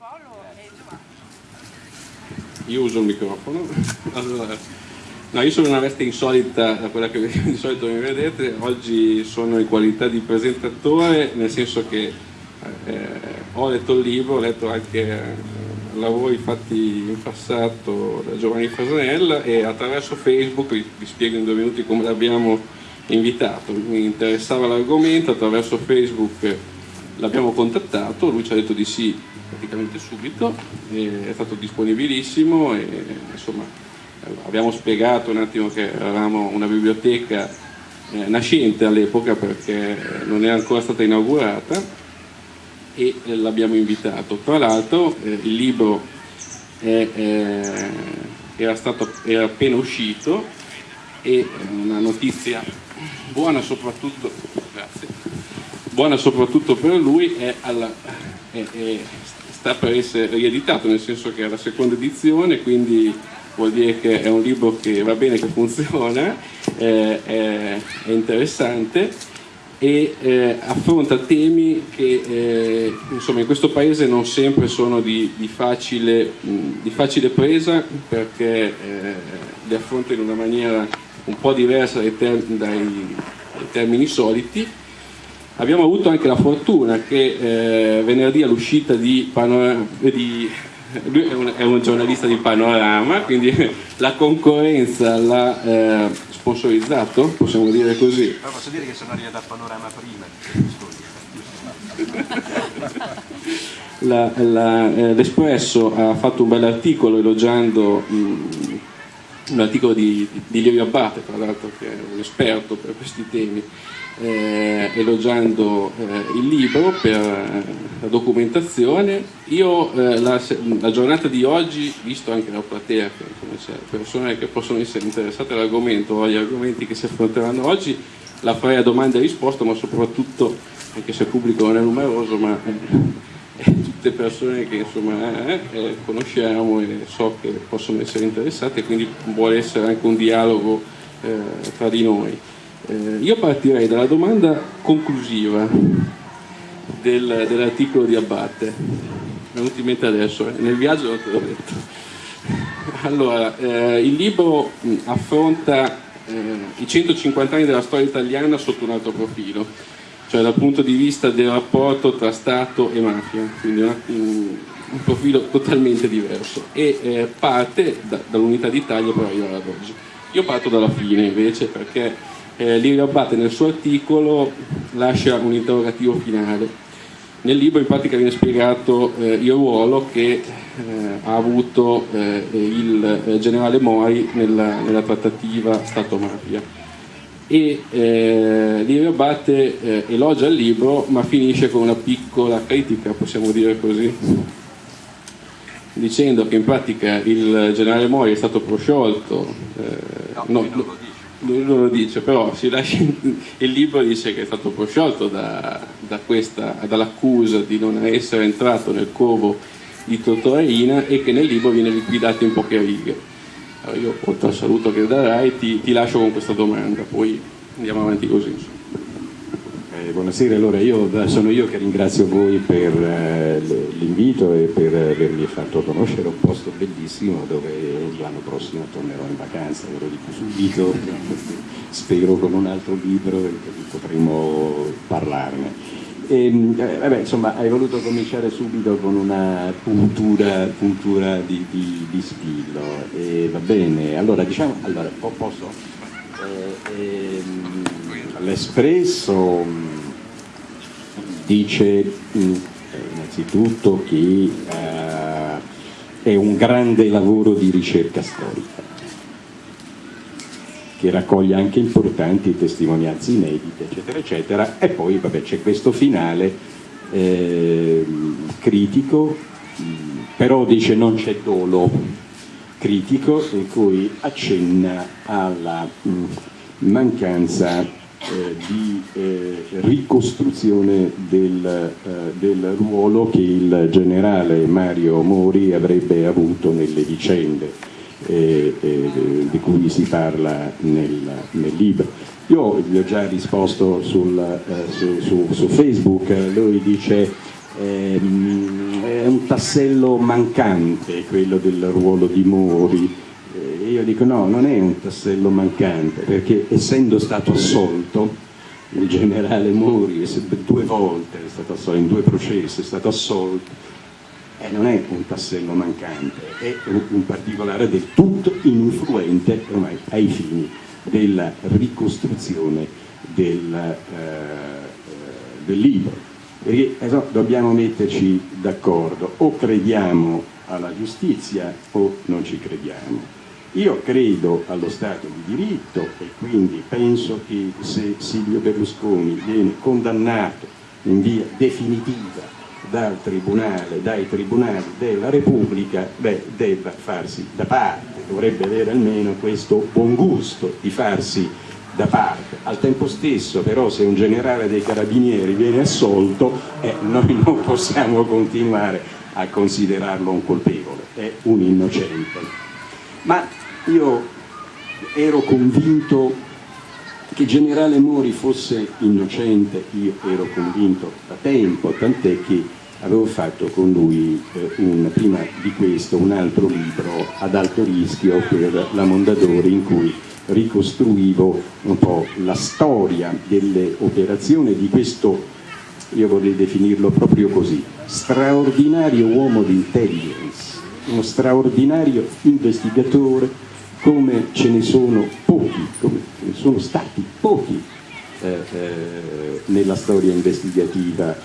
Paolo e Giovanni. Io uso il microfono. Allora, no, io sono una veste insolita da quella che di solito mi vedete. Oggi sono in qualità di presentatore, nel senso che eh, ho letto il libro, ho letto anche eh, lavori fatti in passato da Giovanni Fasanella e attraverso Facebook, vi, vi spiego in due minuti come l'abbiamo invitato, mi interessava l'argomento, attraverso Facebook l'abbiamo contattato, lui ci ha detto di sì praticamente subito, è stato disponibilissimo e insomma abbiamo spiegato un attimo che eravamo una biblioteca eh, nascente all'epoca perché non era ancora stata inaugurata e eh, l'abbiamo invitato. Tra l'altro eh, il libro è, eh, era, stato, era appena uscito e una notizia buona soprattutto, grazie, buona soprattutto per lui è, alla, è, è, sta per essere rieditato, nel senso che è la seconda edizione, quindi vuol dire che è un libro che va bene, che funziona, eh, è, è, interessante e eh, affronta temi che eh, insomma, in questo paese non sempre sono di, di, facile, di facile, presa perché eh, li affronta in una maniera un po' diversa dai, dai termini soliti. Abbiamo avuto anche la fortuna che eh, venerdì all'uscita di, di lui è un, è un, giornalista di Panorama, quindi la concorrenza l'ha eh, sponsorizzato, possiamo dire così. Ma posso dire che sono arrivato a Panorama prima. L'Espresso eh, ha fatto un bell'articolo elogiando mh, un articolo di, di Lirio Abate, tra l'altro che è un esperto per questi temi, eh, elogiando eh, il libro per eh, la documentazione. Io eh, la, la, giornata di oggi, visto anche la platea, che c'è persone che possono essere interessate all'argomento o agli argomenti che si affronteranno oggi, la farei a domanda e risposta, ma soprattutto, anche se il pubblico non è numeroso, ma tutte persone che insomma eh, eh, conosciamo e so che possono essere interessate, quindi vuole essere anche un dialogo eh, tra di noi. Eh, io partirei dalla domanda conclusiva del, dell'articolo di Abbatte, è venuto in mente adesso, eh, nel viaggio non te l'ho detto. Allora, eh, il libro affronta i 150 anni della storia italiana sotto un altro profilo cioè dal punto di vista del rapporto tra Stato e mafia, quindi una, un, un, profilo totalmente diverso e eh, parte da, dall'unità d'Italia per arrivare ad oggi. Io parto dalla fine invece perché eh, Lirio Abate nel suo articolo lascia un interrogativo finale. Nel libro in pratica viene spiegato eh, il ruolo che eh, ha avuto eh, il eh, generale Mori nella, nella trattativa Stato-mafia e Lirio Abate eh, elogia il libro ma finisce con una piccola critica, possiamo dire così, dicendo che in pratica il generale Mori è stato prosciolto, no, no, lui non lo dice, però lascia, il libro dice che è stato prosciolto da, da dall'accusa di non essere entrato nel covo di Totorina e che nel libro viene liquidato in poche righe. Allora io oltre al saluto che darai ti, ti lascio con questa domanda, poi andiamo avanti così. Eh, buonasera, allora io, sono io che ringrazio voi per eh, l'invito e per avermi fatto conoscere un posto bellissimo dove l'anno prossimo tornerò in vacanza, ve lo dico subito, spero con un altro libro e potremo parlarne. E, ehm, eh, vabbè, insomma, hai voluto cominciare subito con una puntura, puntura di, di, di, spillo, e va bene, allora diciamo, allora, posso? Eh, L'Espresso mm, dice mm, innanzitutto che eh, è un grande lavoro di ricerca storica che raccoglie anche importanti testimonianze inedite, eccetera, eccetera, e poi c'è questo finale eh, critico, però dice non c'è dolo critico, in cui accenna alla mh, mancanza eh, di eh, ricostruzione del, eh, del, ruolo che il generale Mario Mori avrebbe avuto nelle vicende eh, eh, di cui si parla nel, nel, libro. Io gli ho già risposto sul, eh, su, su, su, Facebook, lui dice ehm, è un tassello mancante quello del ruolo di Mori. Eh, io dico no, non è un tassello mancante, perché essendo stato assolto, il generale Mori due volte è stato assolto, in due processi è stato assolto, e non è un tassello mancante, è un particolare del tutto ininfluente ormai ai fini della ricostruzione del, eh, del libro. Perché no, dobbiamo metterci d'accordo, o crediamo alla giustizia o non ci crediamo. Io credo allo Stato di diritto e quindi penso che se Silvio Berlusconi viene condannato in via definitiva dal tribunale, dai tribunali della Repubblica, beh, debba farsi da parte, dovrebbe avere almeno questo buon gusto di farsi da parte. Al tempo stesso però se un generale dei carabinieri viene assolto, eh, noi non possiamo continuare a considerarlo un colpevole, è un innocente. Ma io ero convinto che generale Mori fosse innocente, io ero convinto da tempo, tant'è che avevo fatto con lui eh, un, prima di questo un altro libro ad alto rischio per la Mondadori in cui ricostruivo un po' la storia delle operazioni di questo, io vorrei definirlo proprio così, straordinario uomo di intelligence, uno straordinario investigatore come ce ne sono pochi, come ce ne sono stati pochi eh, eh, nella storia investigativa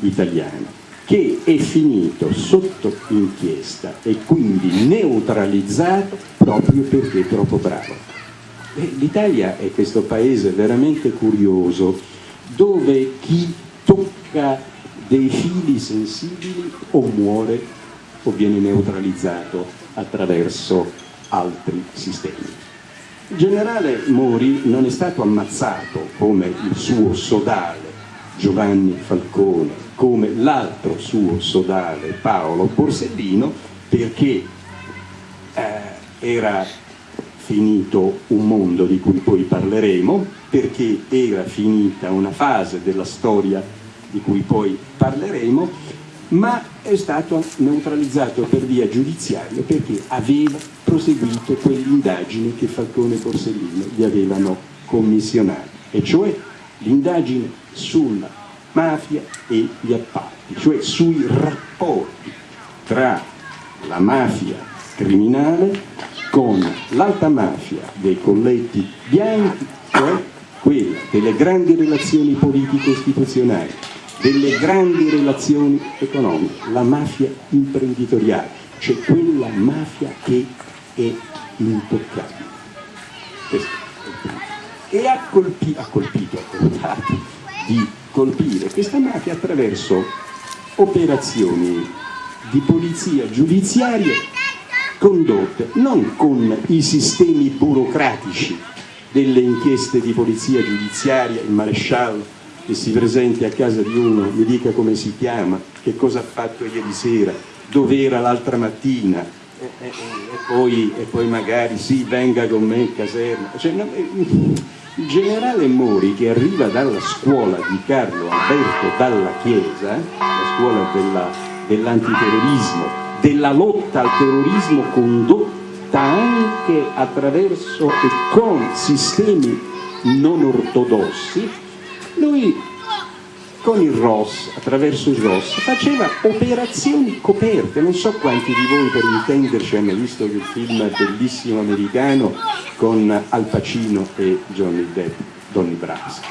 italiana che è finito sotto inchiesta e quindi neutralizzato proprio perché è troppo bravo. L'Italia è questo paese veramente curioso dove chi tocca dei fili sensibili o muore o viene neutralizzato attraverso altri sistemi. Il generale Mori non è stato ammazzato come il suo sodale Giovanni Falcone come l'altro suo sodale Paolo Borsellino perché eh, era finito un mondo di cui poi parleremo, perché era finita una fase della storia di cui poi parleremo, ma è stato neutralizzato per via giudiziaria perché aveva proseguito quell'indagine che Falcone e Borsellino gli avevano commissionato, e cioè l'indagine sulla mafia e gli appalti, cioè sui rapporti tra la mafia criminale con l'alta mafia dei colletti bianchi, cioè quella delle grandi relazioni politico-istituzionali, delle grandi relazioni economiche, la mafia imprenditoriale, cioè quella mafia che è intoccabile. E ha colpito, ha colpito, ha tentato di colpire questa mafia attraverso operazioni di polizia giudiziaria condotte non con i sistemi burocratici delle inchieste di polizia giudiziaria, il maresciallo che si presenti a casa di uno, mi dica come si chiama, che cosa ha fatto ieri sera, dove era l'altra mattina, e, e, e, poi, e, poi, magari sì, venga con me in caserma. Cioè, no, il generale Mori che arriva dalla scuola di Carlo Alberto Dalla Chiesa, la scuola dell'antiterrorismo, della lotta al terrorismo condotta anche attraverso e con sistemi non ortodossi, lui con il ROS, attraverso il ROS, faceva operazioni coperte, non so quanti di voi per intenderci hanno visto quel film bellissimo americano con Al Pacino e Johnny Depp, Donny Brasco.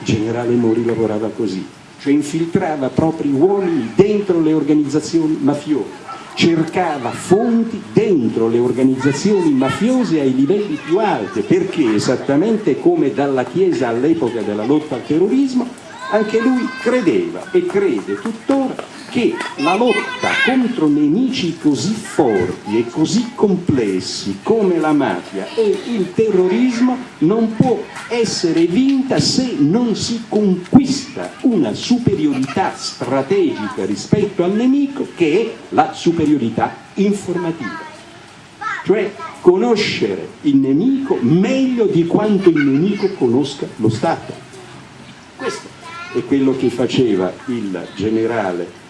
Il generale Mori lavorava così, cioè infiltrava propri uomini dentro le organizzazioni mafiose, cercava fonti dentro le organizzazioni mafiose ai livelli più alti, perché esattamente come dalla Chiesa all'epoca della lotta al terrorismo, anche lui credeva e crede tuttora che la lotta contro nemici così forti e così complessi come la mafia e il terrorismo non può essere vinta se non si conquista una superiorità strategica rispetto al nemico che è la superiorità informativa. Cioè conoscere il nemico meglio di quanto il nemico conosca lo Stato. Questo è quello che faceva il generale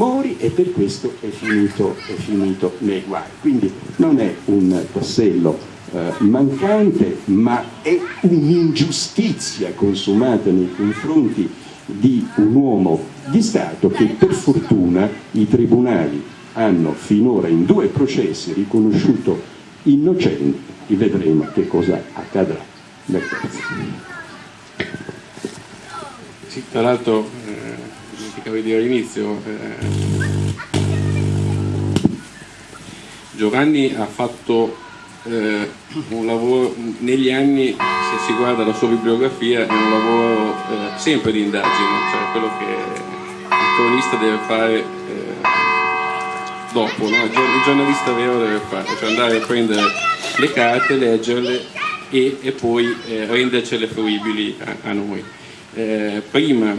Mori e per questo è finito, è finito nei guai. Quindi non è un tassello eh, mancante, ma è un'ingiustizia consumata nei confronti di un uomo di Stato che per fortuna i tribunali hanno finora in due processi riconosciuto innocente e vedremo che cosa accadrà nel terzo. Sì, tra l'altro, dimenticavo di dire all'inizio, eh, Giovanni ha fatto eh, un lavoro negli anni, se si guarda la sua bibliografia, è un lavoro eh, sempre di indagine, cioè quello che il cronista deve fare eh, dopo, no? il giornalista vero deve fare, cioè andare a prendere le carte, leggerle e, e poi eh, rendercele fruibili a, a noi. Eh, prima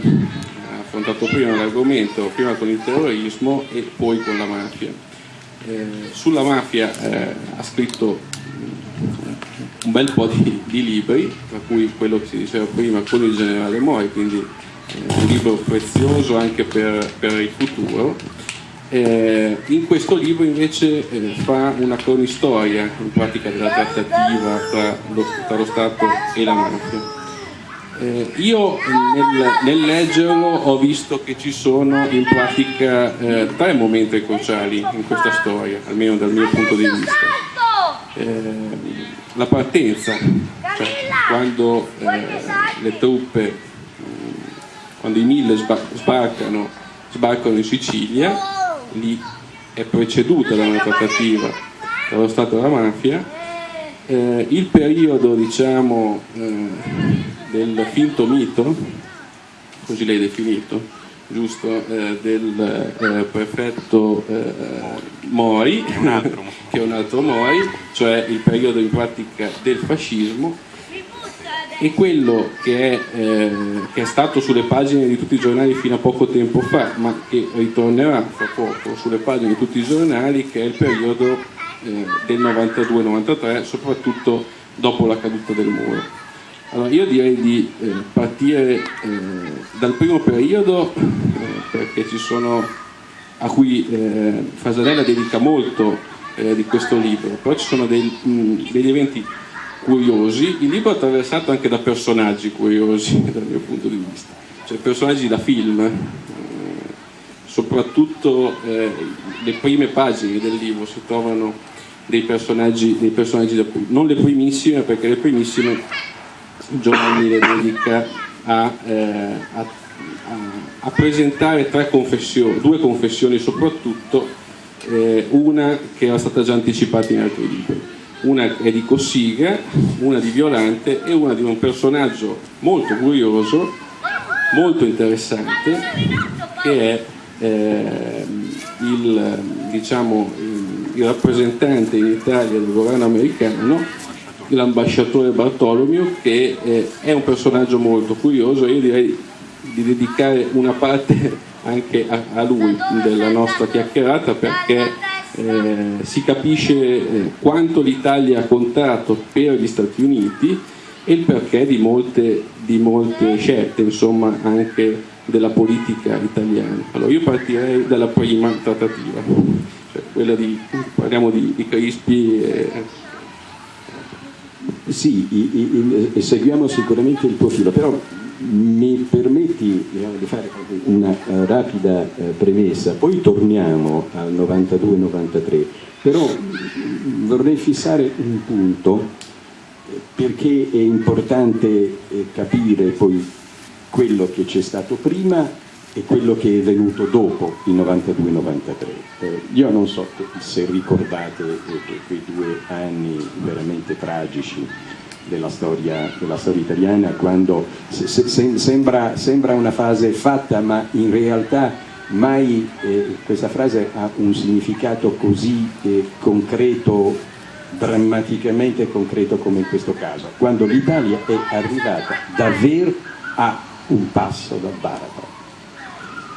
affrontato prima l'argomento, prima con il terrorismo e poi con la mafia. Eh, sulla mafia eh, ha scritto un bel po' di, di, libri, tra cui quello che si diceva prima con il generale Mori, quindi eh, un libro prezioso anche per, per il futuro. Eh, in questo libro invece eh, fa una cronistoria in pratica della trattativa tra lo, tra lo Stato e la mafia. Eh, io nel, nel, leggerlo ho visto che ci sono in pratica eh, tre momenti cruciali in questa storia, almeno dal mio punto di vista. Eh, la partenza, cioè quando eh, le truppe, quando i mille sbarcano, sbarcano in Sicilia, lì è preceduta da una trattativa tra lo Stato e la mafia, eh, il periodo diciamo eh, del finto mito, così l'hai definito, giusto, eh, del eh, prefetto eh, Mori, che è un altro Mori, cioè il periodo in pratica del fascismo, e quello che è, eh, che è, stato sulle pagine di tutti i giornali fino a poco tempo fa, ma che ritornerà fra poco sulle pagine di tutti i giornali, che è il periodo eh, del 92-93, soprattutto dopo la caduta del muro. Allora, io direi di eh, partire eh, dal primo periodo, eh, perché ci sono, a cui eh, Fasanella dedica molto eh, di questo libro, però ci sono dei, mh, degli eventi curiosi, il libro è attraversato anche da personaggi curiosi dal mio punto di vista, cioè personaggi da film, eh, soprattutto le prime pagine del libro si trovano dei personaggi, dei personaggi da film, non le primissime perché le primissime Giovanni le dedica a, eh, a, a presentare confessioni, due confessioni soprattutto, eh, una che era stata già anticipata in altri libri. Una è di Cossiga, una di Violante e una di un personaggio molto curioso, molto interessante, che è eh, il, diciamo, il rappresentante in Italia del governo americano l'ambasciatore Bartolomeo che eh, è un personaggio molto curioso io direi di dedicare una parte anche a, a lui della nostra chiacchierata perché eh, si capisce eh, quanto l'Italia ha contato per gli Stati Uniti e il perché di molte, di molte scelte insomma anche della politica italiana. Allora io partirei dalla prima trattativa cioè quella di parliamo di, di Crispi e, sì, i, i, seguiamo sicuramente il tuo filo, però mi permetti di fare una uh, rapida uh, premessa, poi torniamo al 92-93, però vorrei fissare un punto perché è importante eh, capire poi quello che c'è stato prima e quello che è venuto dopo il 92-93. Eh, io non so se ricordate eh, quei due anni veramente tragici della storia, della storia italiana quando se, se, sembra, sembra, una frase fatta ma in realtà mai eh, questa frase ha un significato così eh, concreto drammaticamente concreto come in questo caso quando l'Italia è arrivata davvero a un passo dal baratro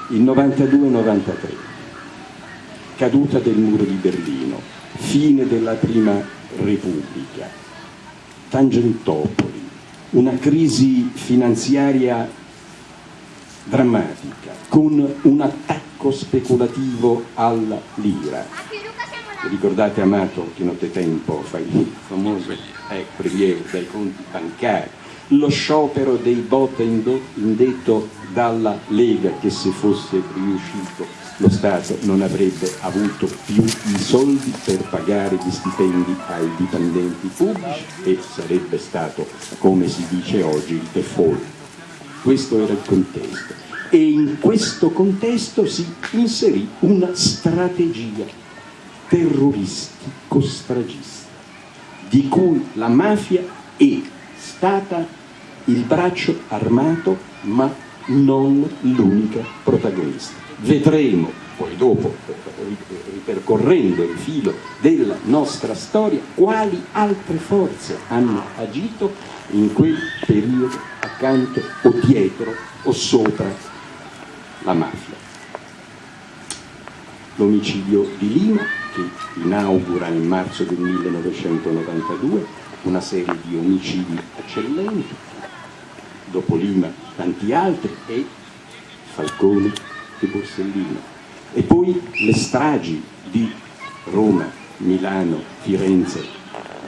il 92-93, caduta del muro di Berlino, fine della prima Repubblica, Tangentopoli, una crisi finanziaria drammatica, con un attacco speculativo alla lira. Ricordate Amato che nottetempo fa il famoso eh, prelievo dai conti bancari, lo sciopero dei bot indetto dalla Lega che se fosse riuscito lo Stato non avrebbe avuto più i soldi per pagare gli stipendi ai dipendenti pubblici e sarebbe stato, come si dice oggi, il default. Questo era il contesto. E in questo contesto si inserì una strategia terroristico-stragista, di cui la mafia è stata il braccio armato, ma non l'unica protagonista vedremo poi dopo, ripercorrendo il filo della nostra storia, quali altre forze hanno agito in quel periodo accanto o dietro o sopra la mafia. L'omicidio di Lima, che inaugura nel marzo del 1992 una serie di omicidi eccellenti, dopo Lima tanti altri e Falcone e Borsellino. E poi le stragi di Roma, Milano, Firenze,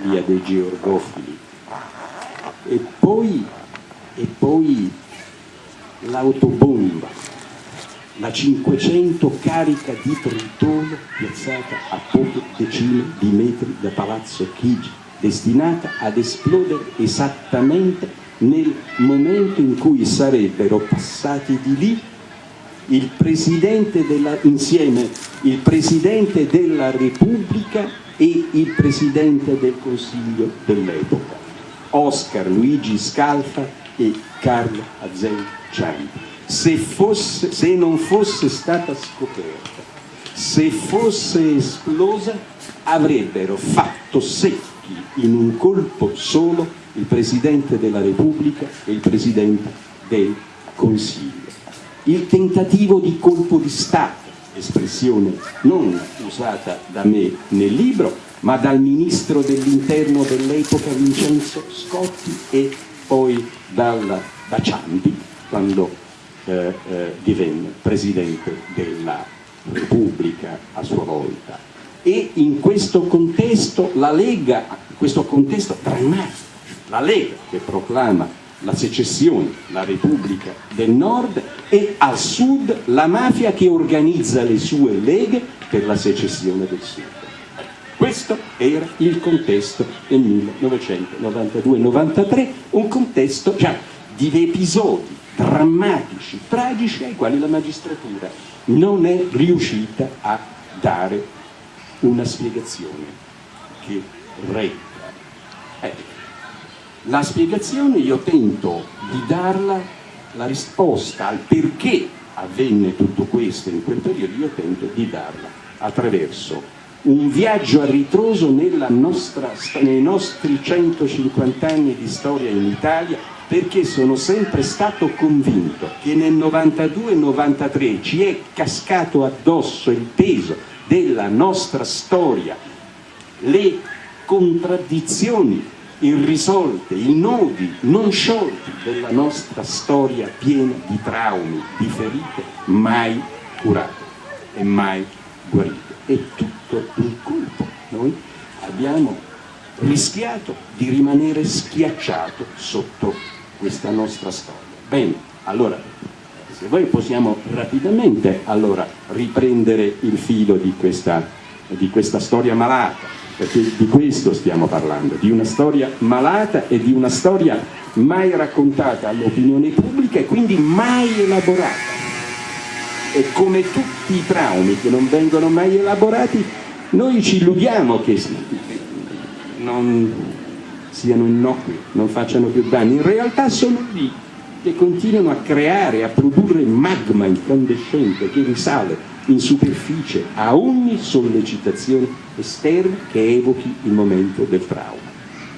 via dei Georgofili. E poi, e poi l'autobomba, la 500 carica di Tritolo piazzata a poche decine di metri da Palazzo Chigi, destinata ad esplodere esattamente nel momento in cui sarebbero passati di lì il della, insieme il Presidente della Repubblica e il Presidente del Consiglio dell'epoca, Oscar Luigi Scalfa e Carlo Azel Ciampi. Se, fosse, se non fosse stata scoperta, se fosse esplosa, avrebbero fatto secchi in un colpo solo il Presidente della Repubblica e il Presidente del Consiglio il tentativo di colpo di Stato, espressione non usata da me nel libro, ma dal ministro dell'interno dell'epoca Vincenzo Scotti e poi dalla, da Ciampi quando eh, eh, divenne Presidente della Repubblica a sua volta. E in questo contesto la Lega, questo contesto drammatico, la Lega che proclama la secessione, la Repubblica del Nord e al sud la mafia che organizza le sue leghe per la secessione del sud. Questo era il contesto del 1992-93, un contesto già di episodi drammatici, tragici ai quali la magistratura non è riuscita a dare una spiegazione che regga. Eh, la spiegazione io tento di darla, la risposta al perché avvenne tutto questo in quel periodo, io tento di darla attraverso un viaggio a ritroso nostra, nei nostri 150 anni di storia in Italia perché sono sempre stato convinto che nel 92-93 ci è cascato addosso il peso della nostra storia, le contraddizioni irrisolte, i nodi non sciolti della nostra storia piena di traumi, di ferite mai curate e mai guarite. E tutto il colpo noi abbiamo rischiato di rimanere schiacciato sotto questa nostra storia. Bene, allora, se voi possiamo rapidamente allora, riprendere il filo di questa, di questa storia malata, perché di questo stiamo parlando, di una storia malata e di una storia mai raccontata all'opinione pubblica e quindi mai elaborata. E come tutti i traumi che non vengono mai elaborati, noi ci illudiamo che non siano innocui, non facciano più danni, in realtà sono lì che continuano a creare, a produrre magma incandescente che risale in superficie a ogni sollecitazione esterna che evochi il momento del trauma.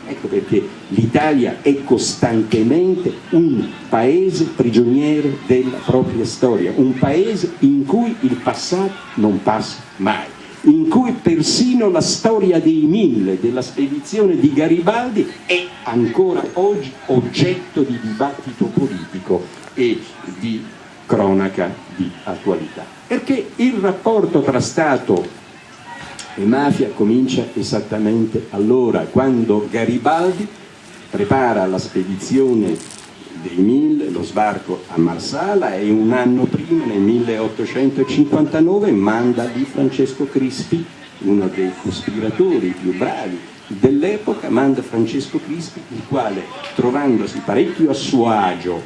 Ecco perché l'Italia è costantemente un paese prigioniero della propria storia, un paese in cui il passato non passa mai, in cui persino la storia dei mille della spedizione di Garibaldi è ancora oggi oggetto di dibattito politico e di cronaca di attualità. Perché il rapporto tra Stato e mafia comincia esattamente allora, quando Garibaldi prepara la spedizione dei Mille, lo sbarco a Marsala e un anno prima, nel 1859, manda di Francesco Crispi, uno dei cospiratori più bravi dell'epoca, manda Francesco Crispi, il quale, trovandosi parecchio a suo agio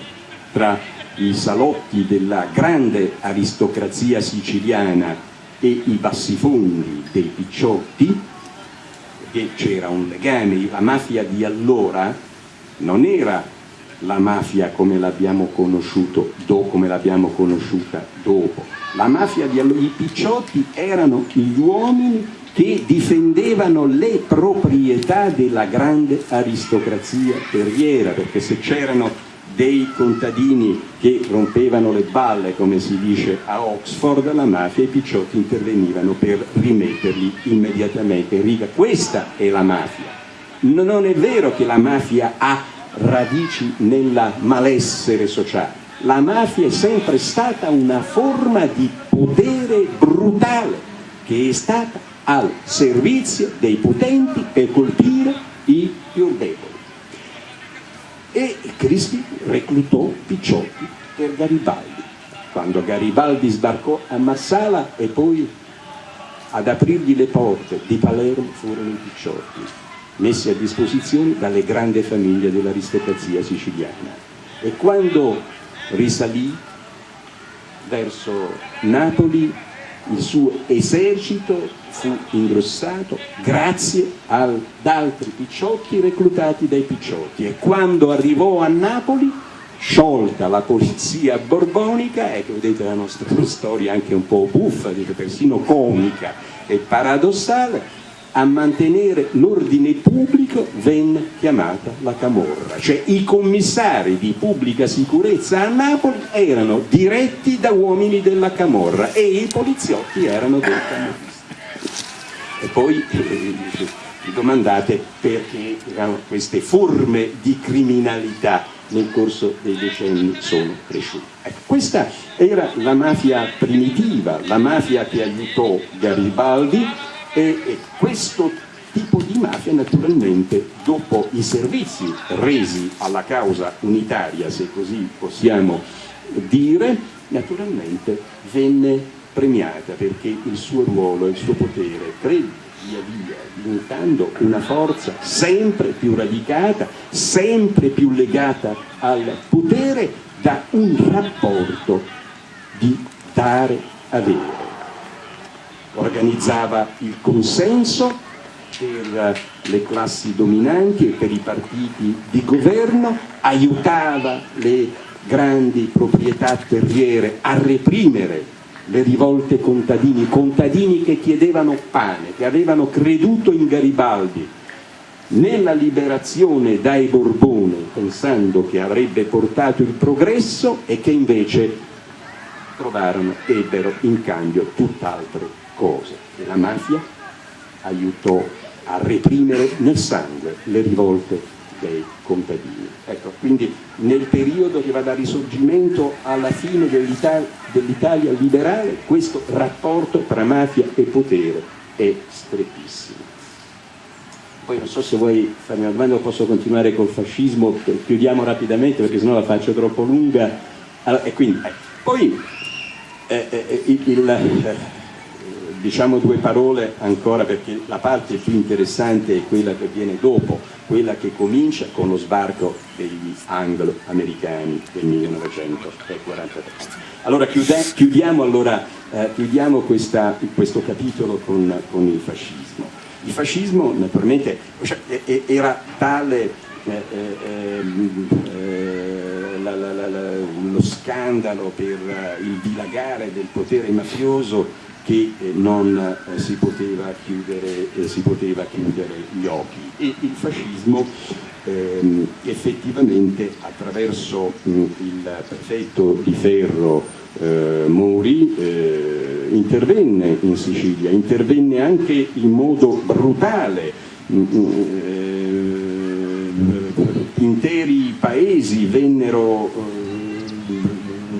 tra i salotti della grande aristocrazia siciliana e i bassifondi dei picciotti, perché c'era un legame, la mafia di allora non era la mafia come l'abbiamo conosciuta dopo. La mafia di allora, i picciotti erano gli uomini che difendevano le proprietà della grande aristocrazia terriera, perché se c'erano dei contadini che rompevano le balle, come si dice a Oxford, la mafia e i picciotti intervenivano per rimetterli immediatamente in riga. Questa è la mafia. Non è vero che la mafia ha radici nella malessere sociale. La mafia è sempre stata una forma di potere brutale che è stata al servizio dei potenti per colpire i più deboli. E Crispi reclutò Picciotti per Garibaldi. Quando Garibaldi sbarcò a Marsala e poi ad aprirgli le porte di Palermo furono i Picciotti messi a disposizione dalle grandi famiglie dell'aristocrazia siciliana. E quando risalì verso Napoli il suo esercito fu ingrossato grazie ad altri picciotti reclutati dai picciotti. E quando arrivò a Napoli sciolta la polizia borbonica, ecco vedete la nostra storia anche un po' buffa, persino comica e paradossale, a mantenere l'ordine pubblico venne chiamata la Camorra, cioè i commissari di pubblica sicurezza a Napoli erano diretti da uomini della Camorra e i poliziotti erano dei camorristi. E poi eh, vi domandate perché queste forme di criminalità nel corso dei decenni sono cresciute. Ecco, questa era la mafia primitiva, la mafia che aiutò Garibaldi e, e questo tipo di mafia naturalmente dopo i servizi resi alla causa unitaria, se così possiamo dire, naturalmente venne premiata perché il suo ruolo il suo potere crebbe via via diventando una forza sempre più radicata, sempre più legata al potere da un rapporto di dare-avere organizzava il consenso per le classi dominanti e per i partiti di governo, aiutava le grandi proprietà terriere a reprimere le rivolte contadini, contadini che chiedevano pane, che avevano creduto in Garibaldi. Nella liberazione dai Borbone pensando che avrebbe portato il progresso e che invece trovarono, ebbero in cambio tutt'altre cose e la mafia aiutò a reprimere nel sangue le rivolte dei contadini. Ecco, quindi nel periodo che va dal risorgimento alla fine dell'Italia dell liberale questo rapporto tra mafia e potere è strettissimo. Poi non so se vuoi farmi una domanda o posso continuare col fascismo, chiudiamo rapidamente perché sennò la faccio troppo lunga. Allora, e quindi, eh, poi eh, eh, il, il diciamo due parole ancora perché la parte più interessante è quella che viene dopo, quella che comincia con lo sbarco degli anglo-americani del 1943. Allora chiudiamo, allora, eh, chiudiamo questa, questo capitolo con, con, il fascismo. Il fascismo naturalmente cioè, era tale eh, eh, ehm, eh la, la, la, lo scandalo per il dilagare del potere mafioso che eh, non eh, si poteva, chiudere, eh, si, poteva chiudere, gli occhi. E il fascismo ehm, effettivamente attraverso mh, il prefetto di Ferro eh, Mori eh, intervenne in Sicilia, intervenne anche in modo brutale, mh, interi paesi vennero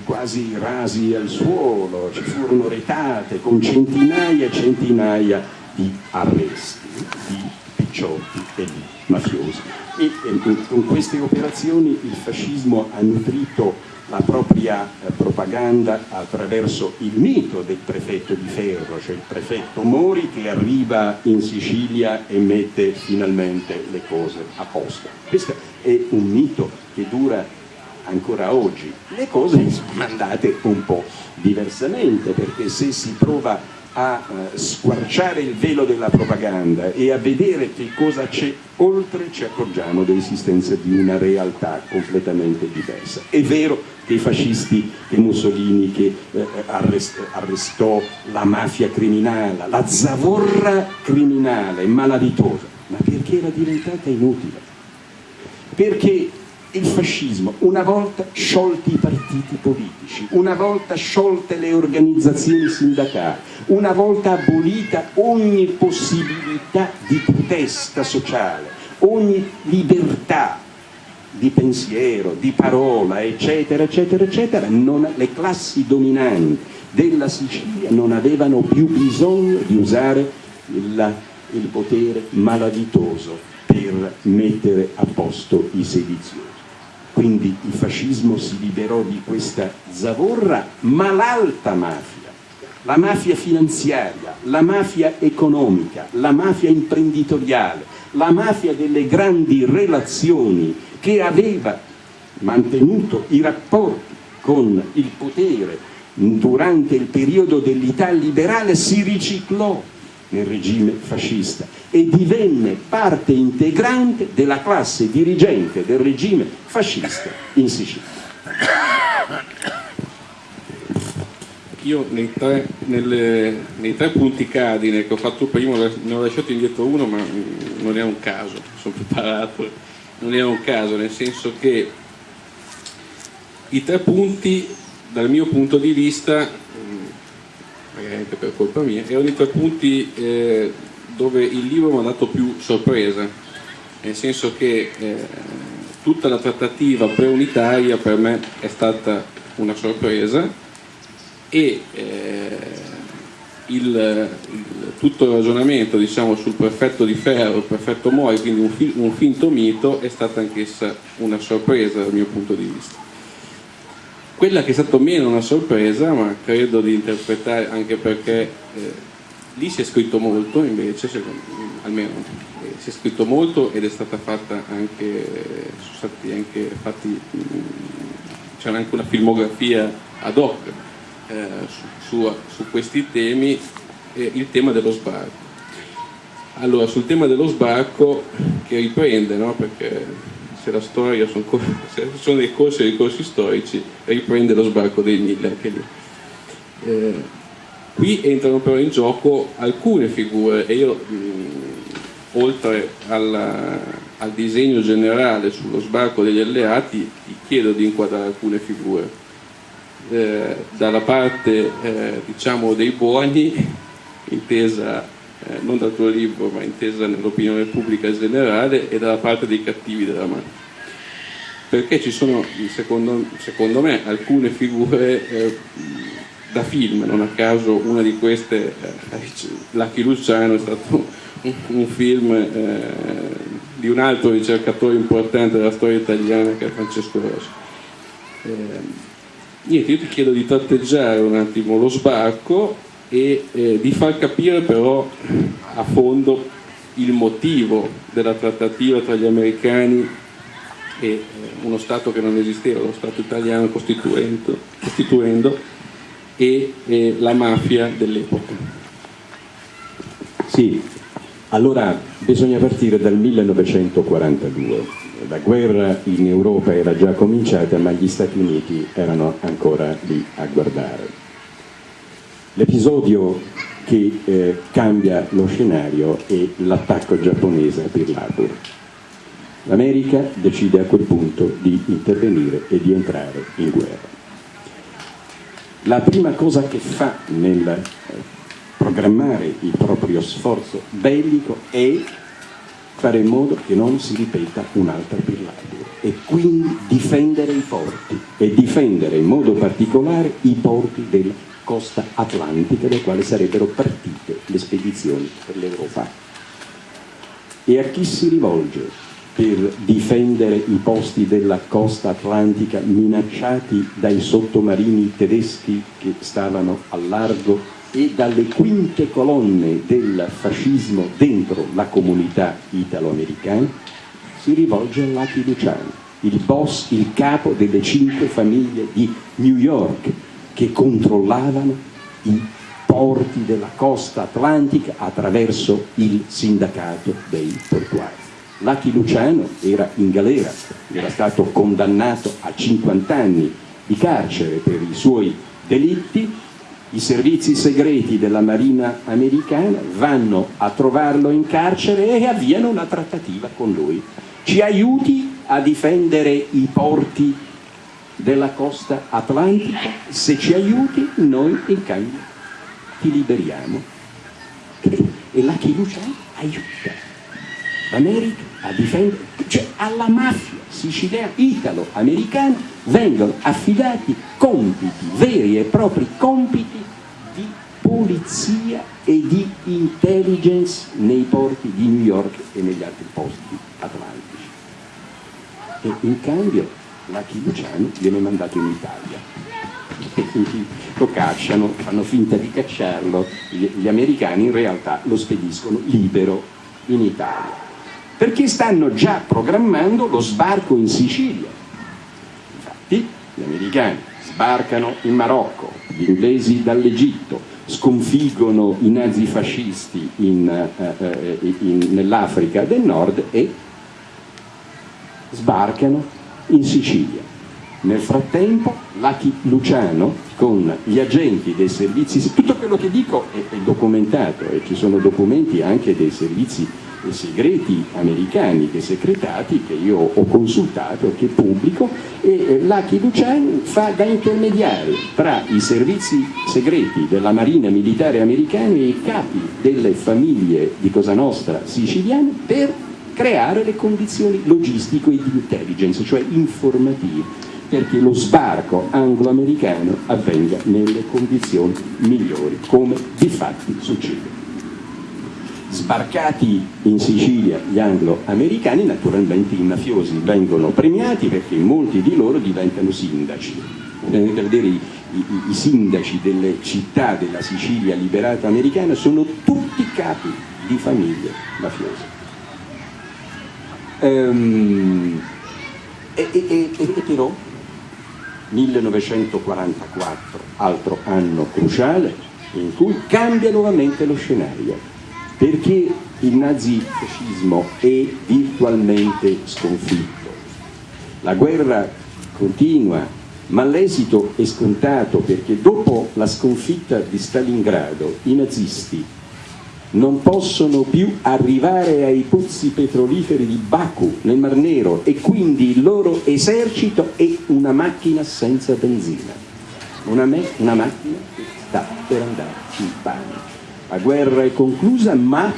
quasi rasi al suolo, ci furono retate con centinaia e centinaia di arresti, di picciotti e di mafiosi. E, e con queste operazioni il fascismo ha nutrito la propria eh, propaganda attraverso il mito del prefetto di ferro, cioè il prefetto Mori che arriva in Sicilia e mette finalmente le cose a posto. Questo è un mito che dura ancora oggi. Le cose sono andate un po' diversamente perché se si prova a eh, squarciare il velo della propaganda e a vedere che cosa c'è oltre ci accorgiamo dell'esistenza di una realtà completamente diversa. È vero che i fascisti, che Mussolini che eh, arrest, arrestò la mafia criminale, la zavorra criminale, malavitosa, ma perché era diventata inutile? Perché il fascismo, una volta sciolti i partiti politici, una volta sciolte le organizzazioni sindacali, una volta abolita ogni possibilità di protesta sociale, ogni libertà di pensiero, di parola, eccetera, eccetera, eccetera, non, le classi dominanti della Sicilia non avevano più bisogno di usare il, il potere malavitoso per mettere a posto i sediziosi. Quindi il fascismo si liberò di questa zavorra, ma l'alta mafia, la mafia finanziaria, la mafia economica, la mafia imprenditoriale, la mafia delle grandi relazioni che aveva mantenuto i rapporti con il potere durante il periodo dell'Italia liberale si riciclò nel regime fascista e divenne parte integrante della classe dirigente del regime fascista in Sicilia. Io nei tre, nelle, nei tre, punti cardine che ho fatto prima ne ho lasciato indietro uno ma non è un caso, sono preparato, non è un caso, nel senso che i tre punti dal mio punto di vista anche per colpa mia, erano i tre punti eh, dove il libro mi ha dato più sorpresa, nel senso che eh, tutta la trattativa preunitaria per me è stata una sorpresa e eh, il, il, tutto il ragionamento diciamo, sul perfetto di ferro, il perfetto Mori, quindi un, un finto mito, è stata anch'essa una sorpresa dal mio punto di vista. Quella che è stata meno una sorpresa, ma credo di interpretare anche perché eh, lì si è scritto molto invece, secondo, almeno eh, si è scritto molto ed è stata fatta anche, sono stati anche fatti, c'era anche una filmografia ad hoc eh, su, su, su, questi temi, eh, il tema dello sbarco. Allora, sul tema dello sbarco che riprende, no? perché se la storia sono, sono dei corsi dei corsi storici, riprende lo sbarco dei mille anche lì. Eh, qui entrano però in gioco alcune figure e io mh, oltre alla, al disegno generale sullo sbarco degli alleati ti chiedo di inquadrare alcune figure. Eh, dalla parte eh, diciamo dei buoni, intesa eh, non dal tuo libro ma intesa nell'opinione pubblica generale e dalla parte dei cattivi della mano. Perché ci sono secondo, secondo me alcune figure eh, da film non a caso una di queste eh, Lucky Luciano è stato un, un film eh, di un altro ricercatore importante della storia italiana che è Francesco Rossi. Eh, niente, io ti chiedo di tratteggiare un attimo lo sbarco e eh, di far capire però a fondo il motivo della trattativa tra gli americani e eh, uno Stato che non esisteva, lo Stato italiano costituendo, e eh, la mafia dell'epoca. Sì, allora bisogna partire dal 1942. La guerra in Europa era già cominciata ma gli Stati Uniti erano ancora lì a guardare. L'episodio che eh, cambia lo scenario è l'attacco giapponese a Pearl Harbor. L'America decide a quel punto di intervenire e di entrare in guerra. La prima cosa che fa nel eh, programmare il proprio sforzo bellico è fare in modo che non si ripeta un'altra Pearl e quindi difendere i porti e difendere in modo particolare i porti della costa atlantica dai quali sarebbero partite le spedizioni per l'Europa. E a chi si rivolge per difendere i posti della costa atlantica minacciati dai sottomarini tedeschi che stavano al largo e dalle quinte colonne del fascismo dentro la comunità italo-americana? si rivolge a Lucky Luciano, il boss, il capo delle cinque famiglie di New York che controllavano i porti della costa atlantica attraverso il sindacato dei portuari. Lucky Luciano era in galera, era stato condannato a 50 anni di carcere per i suoi delitti, i servizi segreti della Marina americana vanno a trovarlo in carcere e avviano una trattativa con lui ci aiuti a difendere i porti della costa atlantica, se ci aiuti noi in cambio ti liberiamo. E la fiducia aiuta. l'America a difendere, cioè alla mafia siciliana, italo-americana vengono affidati compiti, veri e propri compiti di polizia e di intelligence nei porti di New York e negli altri posti atlantici. E in cambio Lucky Luciano viene mandato in Italia. Lo cacciano, fanno finta di cacciarlo. Gli, gli americani in realtà lo spediscono libero in Italia. Perché stanno già programmando lo sbarco in Sicilia. Infatti gli americani sbarcano in Marocco gli inglesi dall'Egitto sconfiggono i nazifascisti eh, eh nell'Africa del Nord e sbarcano in Sicilia. Nel frattempo Lucky Luciano con gli agenti dei servizi, tutto quello che dico è, è documentato e ci sono documenti anche dei servizi segreti americani, dei secretati che io ho consultato e che pubblico e Lucky Luciano fa da intermediario tra i servizi segreti della Marina Militare americana e i capi delle famiglie di Cosa Nostra siciliane per creare le condizioni logistiche e di intelligence, cioè informative, perché lo sbarco anglo-americano avvenga nelle condizioni migliori, come di fatti succede. Sbarcati in Sicilia gli anglo-americani, naturalmente i mafiosi vengono premiati perché molti di loro diventano sindaci. Potete vedere i, i, i sindaci delle città della Sicilia liberata americana sono tutti capi di famiglie mafiose. Ehm, e, e, e, e però 1944, altro anno cruciale, in cui cambia nuovamente lo scenario, perché il nazifascismo è virtualmente sconfitto. La guerra continua, ma l'esito è scontato perché dopo la sconfitta di Stalingrado i nazisti non possono più arrivare ai pozzi petroliferi di Baku nel Mar Nero e quindi il loro esercito è una macchina senza benzina, una, una macchina che sta per andare in panico. La guerra è conclusa, ma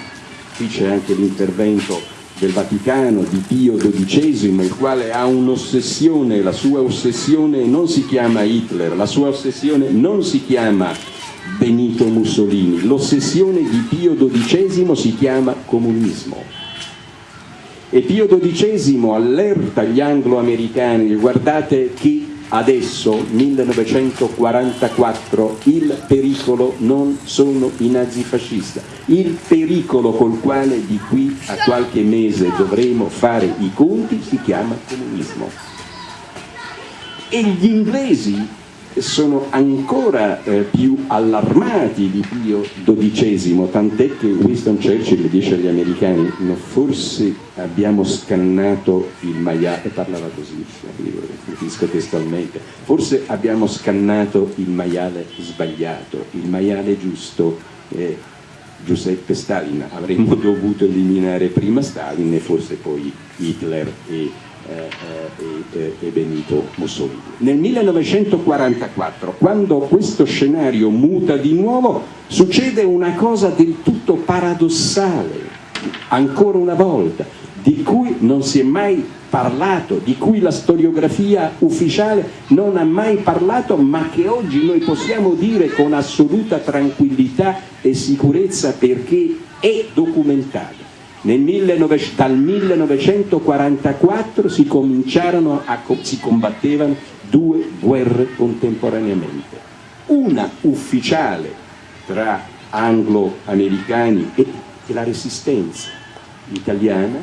qui c'è anche l'intervento del Vaticano di Pio XII, il quale ha un'ossessione, la sua ossessione non si chiama Hitler, la sua ossessione non si chiama Benito Mussolini. L'ossessione di Pio XII si chiama comunismo. E Pio XII allerta gli anglo-americani, guardate che adesso, 1944, il pericolo non sono i nazifascisti, il pericolo col quale di qui a qualche mese dovremo fare i conti si chiama comunismo. E gli inglesi sono ancora eh, più allarmati di Pio XII, tant'è che Winston Churchill dice agli americani no, forse abbiamo scannato il maiale, e parlava così, capisco testualmente, forse abbiamo scannato il maiale sbagliato, il maiale giusto è Giuseppe Stalin, avremmo dovuto eliminare prima Stalin e forse poi Hitler e eh, eh, e, Benito Mussolini. Nel 1944, quando questo scenario muta di nuovo, succede una cosa del tutto paradossale, ancora una volta, di cui non si è mai parlato, di cui la storiografia ufficiale non ha mai parlato, ma che oggi noi possiamo dire con assoluta tranquillità e sicurezza perché è documentata. Nel 19, dal 1944 si a, si combattevano due guerre contemporaneamente, una ufficiale tra anglo-americani e la resistenza italiana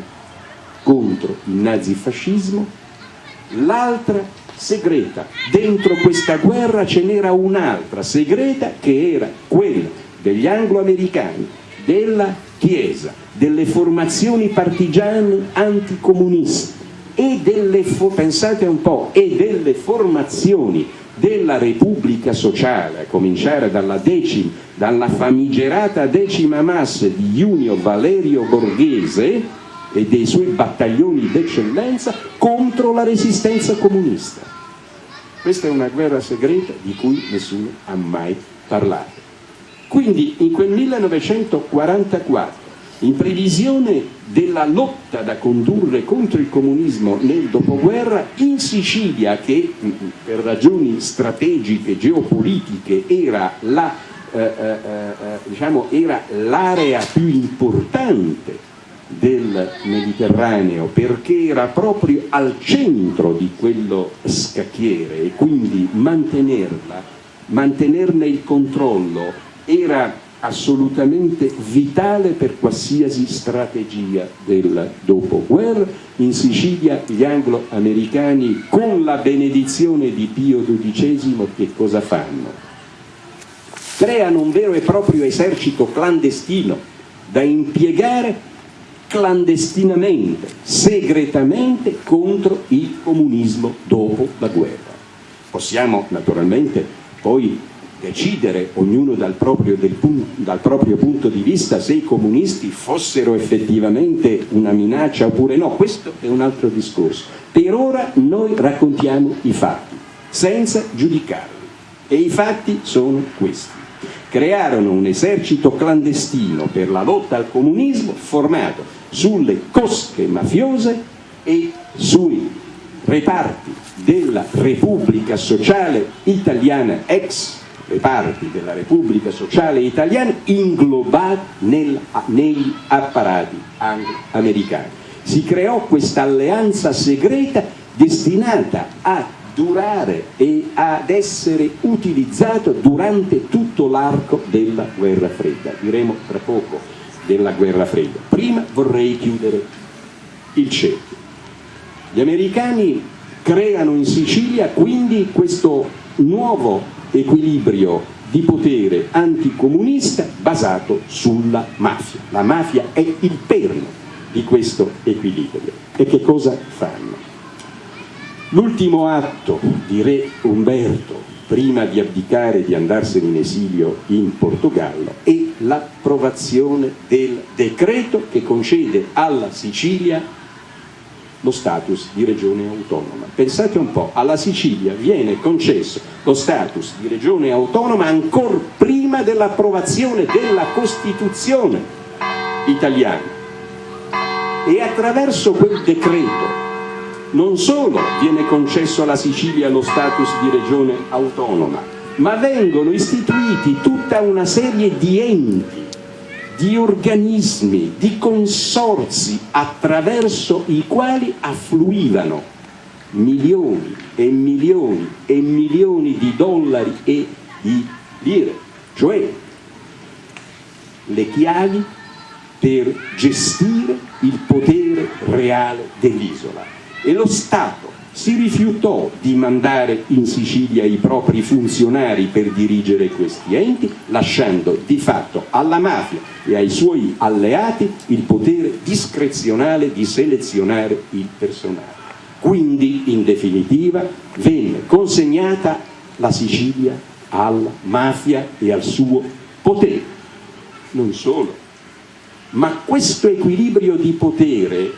contro il nazifascismo, l'altra segreta. Dentro questa guerra ce n'era un'altra segreta che era quella degli anglo-americani, della Chiesa, delle formazioni partigiane anticomuniste e delle, pensate un po', e delle formazioni della Repubblica Sociale, a cominciare dalla, decima, dalla famigerata decima massa di Junio Valerio Borghese, e dei suoi battaglioni d'eccellenza contro la resistenza comunista. Questa è una guerra segreta di cui nessuno ha mai parlato. Quindi in quel 1944, in previsione della lotta da condurre contro il comunismo nel dopoguerra, in Sicilia, che mm, per ragioni strategiche, geopolitiche, era la, eh, eh, eh, diciamo, l'area più importante del Mediterraneo perché era proprio al centro di quello scacchiere e quindi mantenerla, mantenerne il controllo era assolutamente vitale per qualsiasi strategia del dopoguerra. In Sicilia gli anglo-americani con la benedizione di Pio XII che cosa fanno? Creano un vero e proprio esercito clandestino da impiegare clandestinamente, segretamente contro il comunismo dopo la guerra. Possiamo naturalmente poi decidere, ognuno dal proprio, dal proprio, punto di vista, se i comunisti fossero effettivamente una minaccia oppure no, questo è un altro discorso. Per ora noi raccontiamo i fatti, senza giudicarli, e i fatti sono questi. Crearono un esercito clandestino per la lotta al comunismo formato sulle cosche mafiose e sui reparti della Repubblica Sociale Italiana, ex reparti della Repubblica Sociale Italiana inglobati nel, negli apparati americani. Si creò questa alleanza segreta destinata a durare e ad essere utilizzato durante tutto l'arco della guerra fredda. Diremo tra poco della guerra fredda. Prima vorrei chiudere il cerchio. Gli americani creano in Sicilia quindi questo nuovo equilibrio di potere anticomunista basato sulla mafia. La mafia è il perno di questo equilibrio. E che cosa fanno? L'ultimo atto di re Umberto, prima di abdicare e di andarsene in esilio in Portogallo, è l'approvazione del decreto che concede alla Sicilia lo status di regione autonoma. Pensate un po', alla Sicilia viene concesso lo status di regione autonoma ancora prima dell'approvazione della Costituzione italiana e attraverso quel decreto non solo viene concesso alla Sicilia lo status di regione autonoma, ma vengono istituiti tutta una serie di enti, di organismi, di consorzi attraverso i quali affluivano milioni e milioni e milioni di dollari e di lire, cioè le chiavi per gestire il potere reale dell'isola. E lo Stato si rifiutò di mandare in Sicilia i propri funzionari per dirigere questi enti, lasciando di fatto alla mafia e ai suoi alleati il potere discrezionale di selezionare il personale. Quindi, in definitiva, venne consegnata la Sicilia alla mafia e al suo potere. Non solo, ma questo equilibrio di potere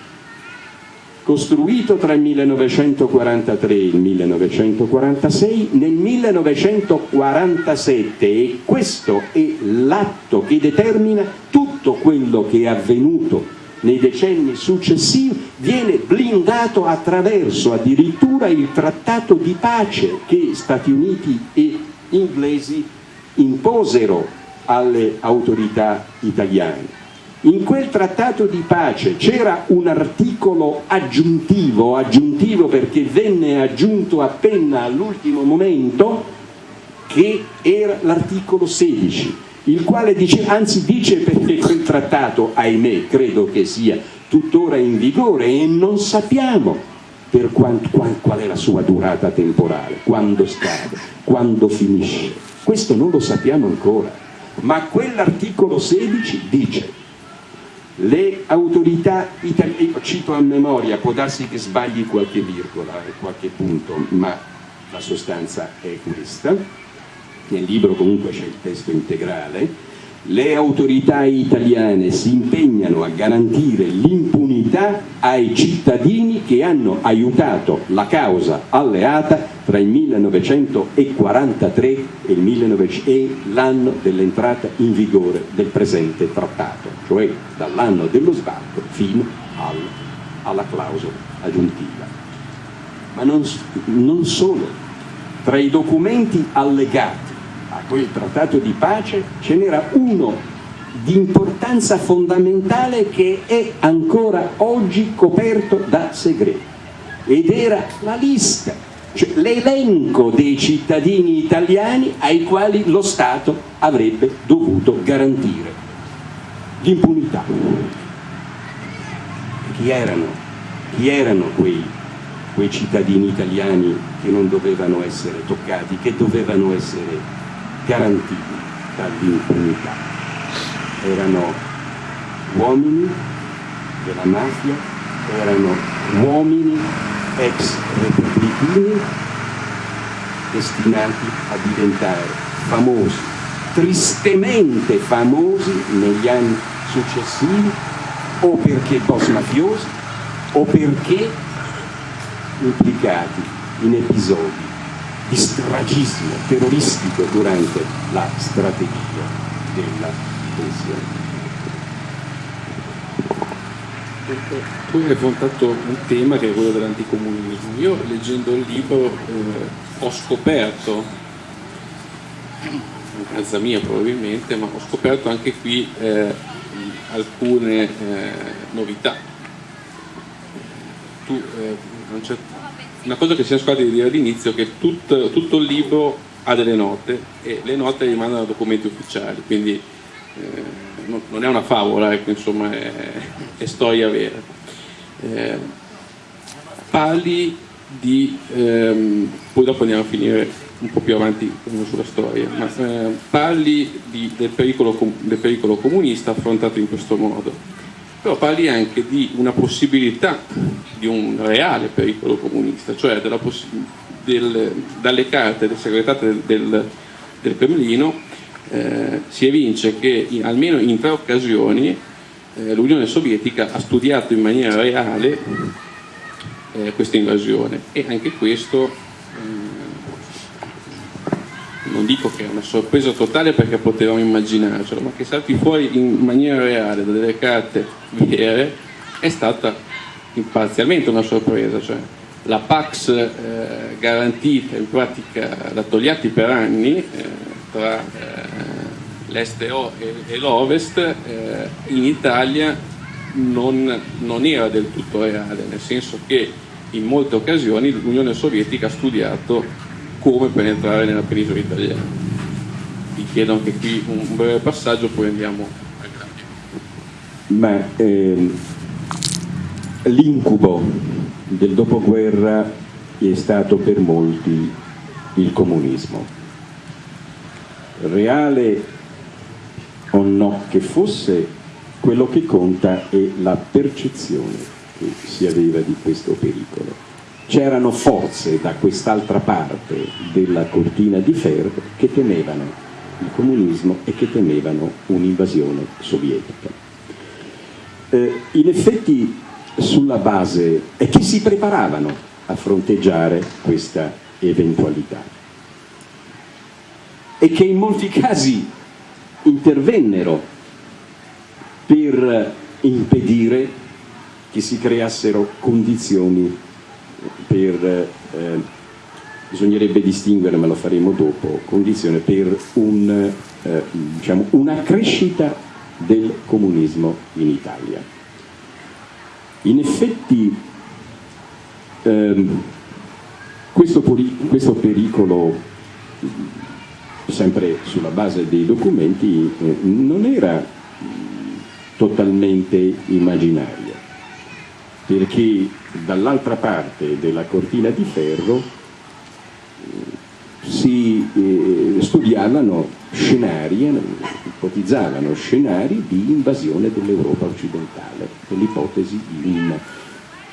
costruito tra il 1943 e il 1946, nel 1947 e questo è l'atto che determina tutto quello che è avvenuto nei decenni successivi viene blindato attraverso addirittura il trattato di pace che Stati Uniti e inglesi imposero alle autorità italiane. In quel trattato di pace c'era un articolo aggiuntivo, aggiuntivo perché venne aggiunto appena all'ultimo momento, che era l'articolo 16, il quale dice, anzi dice perché quel trattato, ahimè, credo che sia tuttora in vigore e non sappiamo per quanto, qual, qual è la sua durata temporale, quando scade, quando finisce. Questo non lo sappiamo ancora, ma quell'articolo 16 dice le autorità italiane, cito a memoria, può darsi che sbagli qualche virgola e qualche punto, ma la sostanza è questa, nel libro comunque c'è il testo integrale, le autorità italiane si impegnano a garantire l'impunità ai cittadini che hanno aiutato la causa alleata tra il 1943 e l'anno dell'entrata in vigore del presente trattato, cioè dall'anno dello sbarco fino al, alla clausola aggiuntiva. Ma non, non solo, tra i documenti allegati a quel trattato di pace ce n'era uno di importanza fondamentale che è ancora oggi coperto da segreto ed era la lista, cioè l'elenco dei cittadini italiani ai quali lo Stato avrebbe dovuto garantire l'impunità. Chi erano? Chi erano quei, quei cittadini italiani che non dovevano essere toccati, che dovevano essere garantiti dall'impunità. Erano uomini della mafia, erano uomini ex repubblicani destinati a diventare famosi, tristemente famosi negli anni successivi o perché boss mafiosi o perché implicati in episodi di stragismo terroristico durante la strategia della tensione. Tu hai affrontato un tema che è quello dell'anticomunismo. Io leggendo il libro eh, ho scoperto, a casa mia probabilmente, ma ho scoperto anche qui eh, alcune eh, novità. Tu eh, a un certo una cosa che siamo scordati di dire all'inizio è che tutto, tutto, il libro ha delle note e le note rimangono a documenti ufficiali, quindi eh, non, non, è una favola, ecco, insomma è, è, storia vera. Eh, parli di, ehm, poi dopo andiamo a finire un po' più avanti sulla storia, ma eh, parli di, del, pericolo, del pericolo comunista affrontato in questo modo però parli anche di una possibilità di un reale pericolo comunista, cioè del, dalle carte del segretario del, del, del Cremlino eh, si evince che in, almeno in tre occasioni eh, l'Unione Sovietica ha studiato in maniera reale eh, questa invasione. E anche questo non dico che è una sorpresa totale perché potevamo immaginarcelo, ma che salti fuori in maniera reale da delle carte vere è stata parzialmente una sorpresa, cioè la Pax eh, garantita in pratica da Togliatti per anni eh, tra eh, l'est e, e l'ovest eh, in Italia non, non era del tutto reale, nel senso che in molte occasioni l'Unione Sovietica ha studiato come penetrare nella penisola italiana. Vi chiedo anche qui un breve passaggio, poi andiamo al grande. Ehm, l'incubo del dopoguerra è stato per molti il comunismo. Reale o no che fosse, quello che conta è la percezione che si aveva di questo pericolo c'erano forze da quest'altra parte della cortina di ferro che temevano il comunismo e che temevano un'invasione sovietica. Eh, in effetti sulla base e che si preparavano a fronteggiare questa eventualità e che in molti casi intervennero per impedire che si creassero condizioni per, eh, bisognerebbe distinguere, ma lo faremo dopo, condizioni per un, eh, diciamo, una crescita del comunismo in Italia. In effetti ehm, questo, questo, pericolo, sempre sulla base dei documenti, eh, non era totalmente immaginario, perché dall'altra parte della cortina di ferro eh, si eh, studiavano scenari, ipotizzavano scenari di invasione dell'Europa occidentale, l'ipotesi di un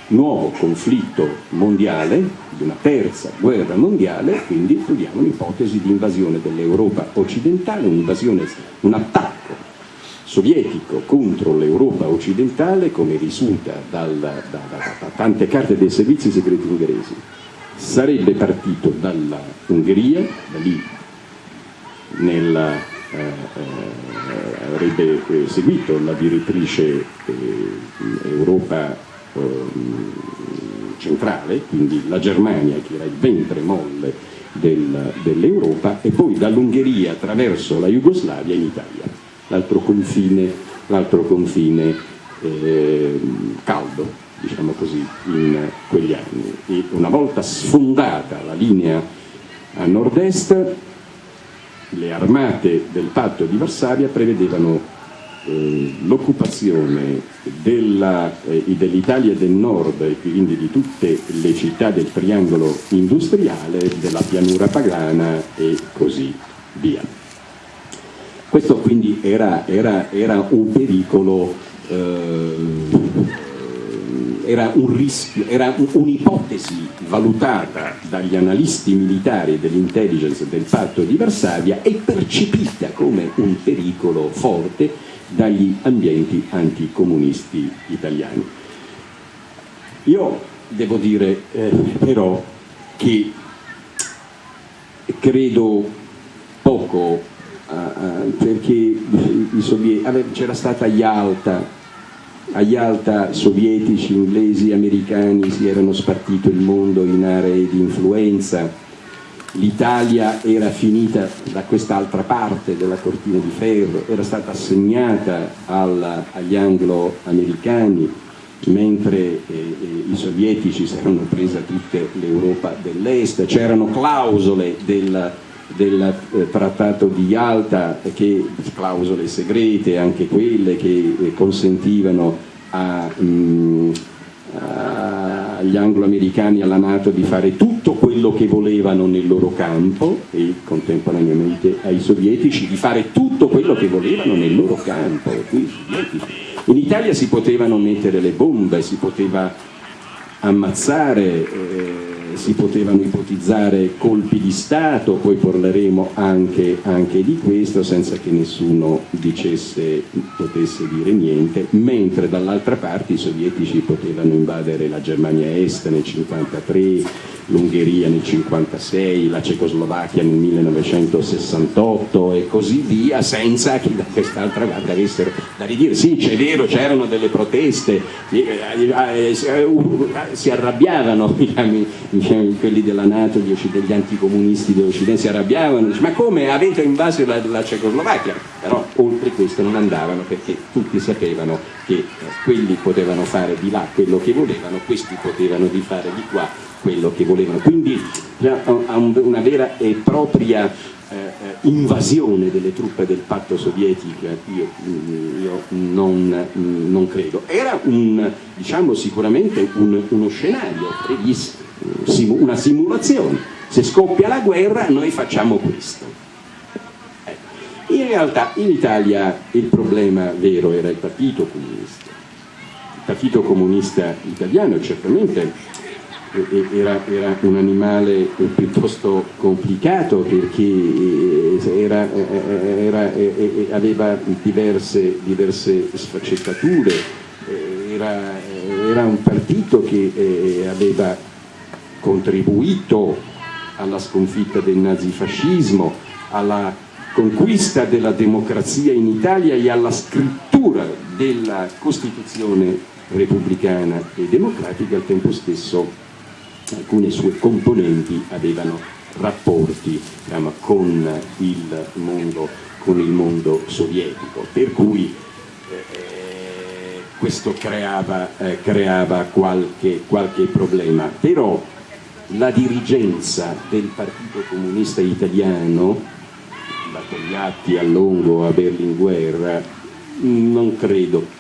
nuovo conflitto mondiale, di una terza guerra mondiale, quindi studiamo un'ipotesi di invasione dell'Europa occidentale, un attacco sovietico contro l'Europa occidentale, come risulta dal, da, da, da, tante carte dei servizi segreti ungheresi, sarebbe partito dalla Ungheria, da lì nella, eh, eh, avrebbe eh, seguito la direttrice eh, Europa ehm, centrale, quindi la Germania che era il ventre molle del, dell'Europa, e poi dall'Ungheria attraverso la Jugoslavia in Italia l'altro confine, confine eh, caldo, diciamo così, in quegli anni. E una volta sfondata la linea a nord-est, le armate del patto di Varsavia prevedevano eh, l'occupazione eh, dell'Italia del nord e quindi di tutte le città del triangolo industriale, della pianura pagana e così via. Questo quindi era, era, era un pericolo, eh, era un'ipotesi valutata dagli analisti militari dell'intelligence del patto di Varsavia e percepita come un pericolo forte dagli ambienti anticomunisti italiani. Io devo dire eh, però che credo poco perché c'era stata Yalta, a Yalta sovietici, inglesi, americani si erano spartito il mondo in aree di influenza, l'Italia era finita da quest'altra parte della cortina di ferro, era stata assegnata alla, agli anglo-americani, mentre eh, eh, i sovietici si erano presa tutta l'Europa dell'Est, c'erano clausole del del eh, trattato di Yalta, che, clausole segrete, anche quelle che eh, consentivano mm, agli anglo-americani e alla Nato di fare tutto quello che volevano nel loro campo e contemporaneamente ai sovietici di fare tutto quello che volevano nel loro campo. In Italia si potevano mettere le bombe, si poteva ammazzare eh, si potevano ipotizzare colpi di Stato, poi parleremo anche, anche, di questo senza che nessuno dicesse, potesse dire niente, mentre dall'altra parte i sovietici potevano invadere la Germania Est nel 1953, l'Ungheria nel 1956, la Cecoslovacchia nel 1968 e così via, senza che da quest'altra parte avessero da ridire. Sì, c'è vero, c'erano delle proteste, eh, eh, eh, si arrabbiavano diciamo, diciamo, quelli della Nato, gli anticomunisti dell'Occidente si arrabbiavano, ma come avete invaso la, la Cecoslovacchia? Però oltre questo non andavano perché tutti sapevano che quelli potevano fare di là quello che volevano, questi potevano di fare di qua quello che volevano. Quindi una vera e propria eh, eh, invasione delle truppe del patto sovietico io, mm, io non, mm, non, credo. Era un, diciamo, sicuramente un, uno scenario previsto, una simulazione. Se scoppia la guerra noi facciamo questo. Ecco. In realtà in Italia il problema vero era il Partito Comunista. Il Partito Comunista italiano certamente era, era, un animale piuttosto complicato perché eh, era, eh, eh, aveva diverse, diverse sfaccettature, era, un partito che aveva contribuito alla sconfitta del nazifascismo, alla conquista della democrazia in Italia e alla scrittura della Costituzione repubblicana e democratica al tempo stesso alcune sue componenti avevano rapporti diciamo, con, il mondo, con, il mondo, sovietico, per cui eh, questo creava, eh, creava qualche, qualche problema. Però la dirigenza del Partito Comunista Italiano, da Togliatti a Longo a Berlinguer, non credo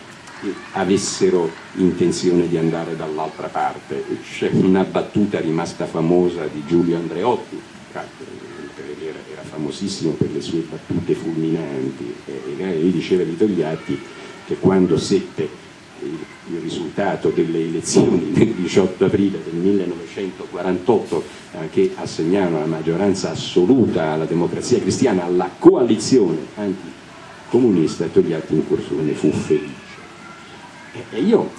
avessero intenzione di andare dall'altra parte. C'è una battuta rimasta famosa di Giulio Andreotti, era famosissimo per le sue battute fulminanti, e gli diceva di Togliatti che quando seppe il risultato delle elezioni del 18 aprile del 1948 eh, che assegnano la maggioranza assoluta alla democrazia cristiana, alla coalizione anticomunista, Togliatti in cursore fu felice. E io,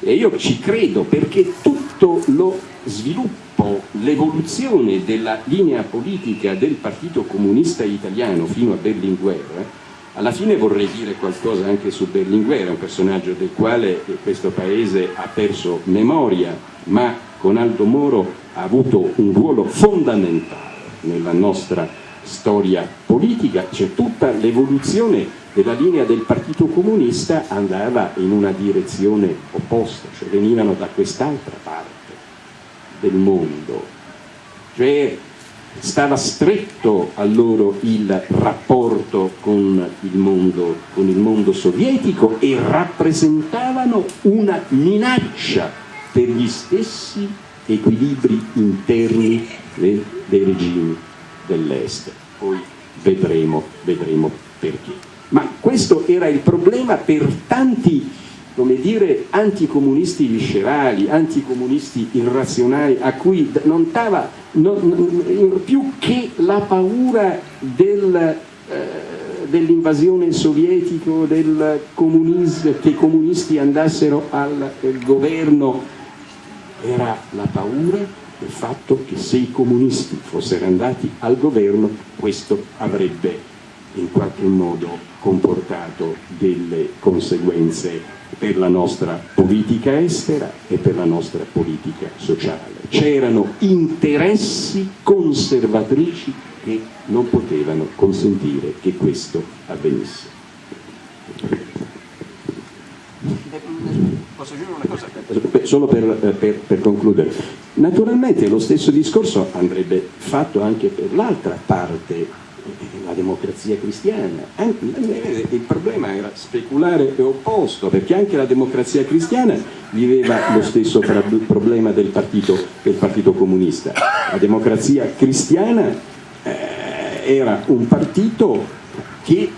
e io ci credo perché tutto lo sviluppo, l'evoluzione della linea politica del Partito Comunista Italiano fino a Berlinguer, alla fine vorrei dire qualcosa anche su Berlinguer, un personaggio del quale questo paese ha perso memoria, ma con Aldo Moro ha avuto un ruolo fondamentale nella nostra storia politica, c'è tutta l'evoluzione della linea del Partito Comunista andava in una direzione opposta, cioè venivano da quest'altra parte del mondo, cioè stava stretto a loro il rapporto con il mondo, con il mondo sovietico e rappresentavano una minaccia per gli stessi equilibri interni dei, dei regimi dell'Est. Poi vedremo, vedremo perché. Ma questo era il problema per tanti come dire, anticomunisti viscerali, anticomunisti irrazionali, a cui non non, più che la paura del, eh, dell'invasione sovietica, del che i comunisti andassero al governo, era la paura del fatto che se i comunisti fossero andati al governo questo avrebbe in qualche modo comportato delle conseguenze per la nostra politica estera e per la nostra politica sociale. C'erano interessi conservatrici che non potevano consentire che questo avvenisse. Posso aggiungere una cosa? Solo per, per, per concludere. Naturalmente lo stesso discorso andrebbe fatto anche per l'altra parte la democrazia cristiana. il problema era speculare e opposto, perché anche la democrazia cristiana viveva lo stesso problema del partito, del partito comunista. La democrazia cristiana eh, era un partito che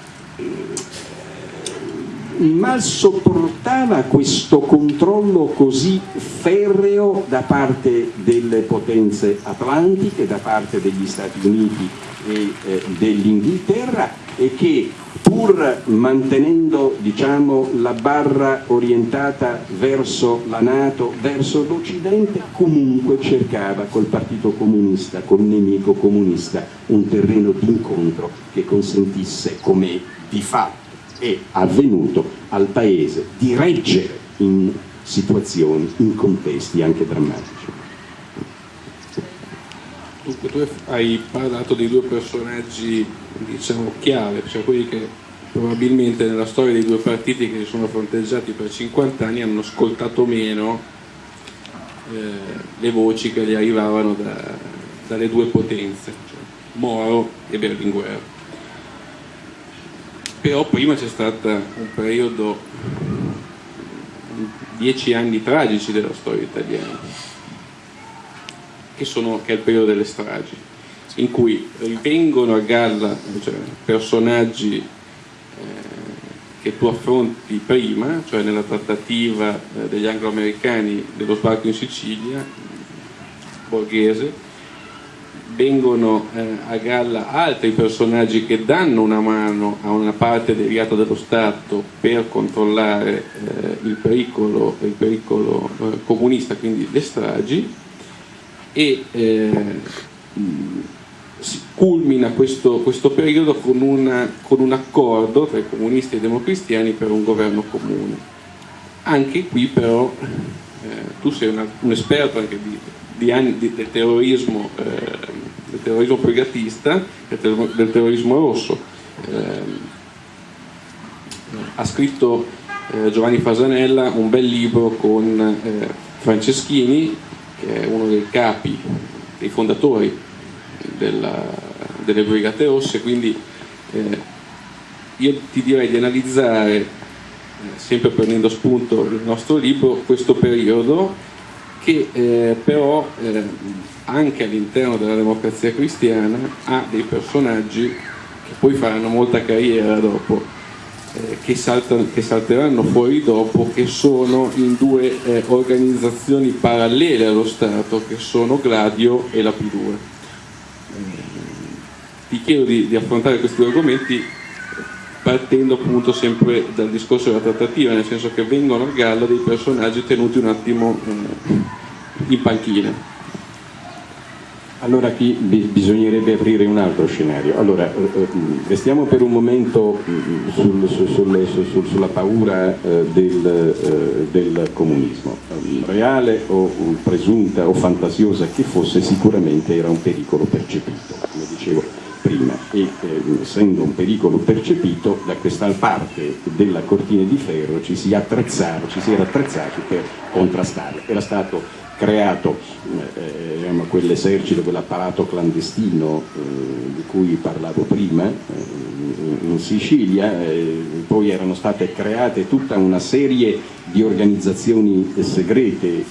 mal sopportava questo controllo così ferreo da parte delle potenze atlantiche, da parte degli Stati Uniti e eh, dell'Inghilterra e che pur mantenendo diciamo, la barra orientata verso la Nato, verso l'Occidente, comunque cercava col Partito Comunista, col nemico comunista, un terreno d'incontro che consentisse, come di fatto è avvenuto, al Paese di reggere in situazioni, in contesti anche drammatici. Dunque tu hai parlato di due personaggi diciamo chiave, cioè quelli che probabilmente nella storia dei due partiti che si sono fronteggiati per 50 anni hanno ascoltato meno eh, le voci che gli arrivavano da, dalle due potenze, cioè Moro e Berlinguer. Però prima c'è stato un periodo, dieci anni tragici della storia italiana che, sono, che è il periodo delle stragi, in cui rivengono a galla cioè, personaggi eh, che tu affronti prima, cioè nella trattativa eh, degli anglo-americani dello sbarco in Sicilia, borghese, vengono eh, a galla altri personaggi che danno una mano a una parte deviata dello Stato per controllare eh, il pericolo, il pericolo eh, comunista, quindi le stragi, e eh, si culmina questo, questo periodo con, una, con, un accordo tra i comunisti e i democristiani per un governo comune. Anche qui però eh, tu sei una, un esperto anche di, di anni di, del, terrorismo, eh, del terrorismo privatista, del, del terrorismo rosso. Eh, ha scritto eh, Giovanni Fasanella un bel libro con eh, Franceschini, che è uno dei capi, dei fondatori della, delle Brigate Rosse, quindi eh, io ti direi di analizzare, eh, sempre prendendo spunto il nostro libro, questo periodo che eh, però eh, anche all'interno della democrazia cristiana ha dei personaggi che poi faranno molta carriera dopo eh, che, saltano, che, salteranno fuori dopo, che sono in due eh, organizzazioni parallele allo Stato, che sono Gladio e la P2. Eh, ti chiedo di, di, affrontare questi argomenti partendo appunto sempre dal discorso della trattativa, nel senso che vengono a galla dei personaggi tenuti un attimo eh, in panchina. Allora qui bisognerebbe aprire un altro scenario. Allora, eh, eh, restiamo per un momento mm, sul, sul, sul, sulla paura eh, del, del, comunismo. Reale o presunta o fantasiosa che fosse, sicuramente era un pericolo percepito, come dicevo prima, e essendo un pericolo percepito, da questa parte della cortina di ferro ci si, ci si era attrezzati per contrastarlo. Era stato creato eh, diciamo, quell'esercito, quell'apparato clandestino eh, di cui parlavo prima eh, in Sicilia, eh, poi erano state create tutta una serie di organizzazioni segrete,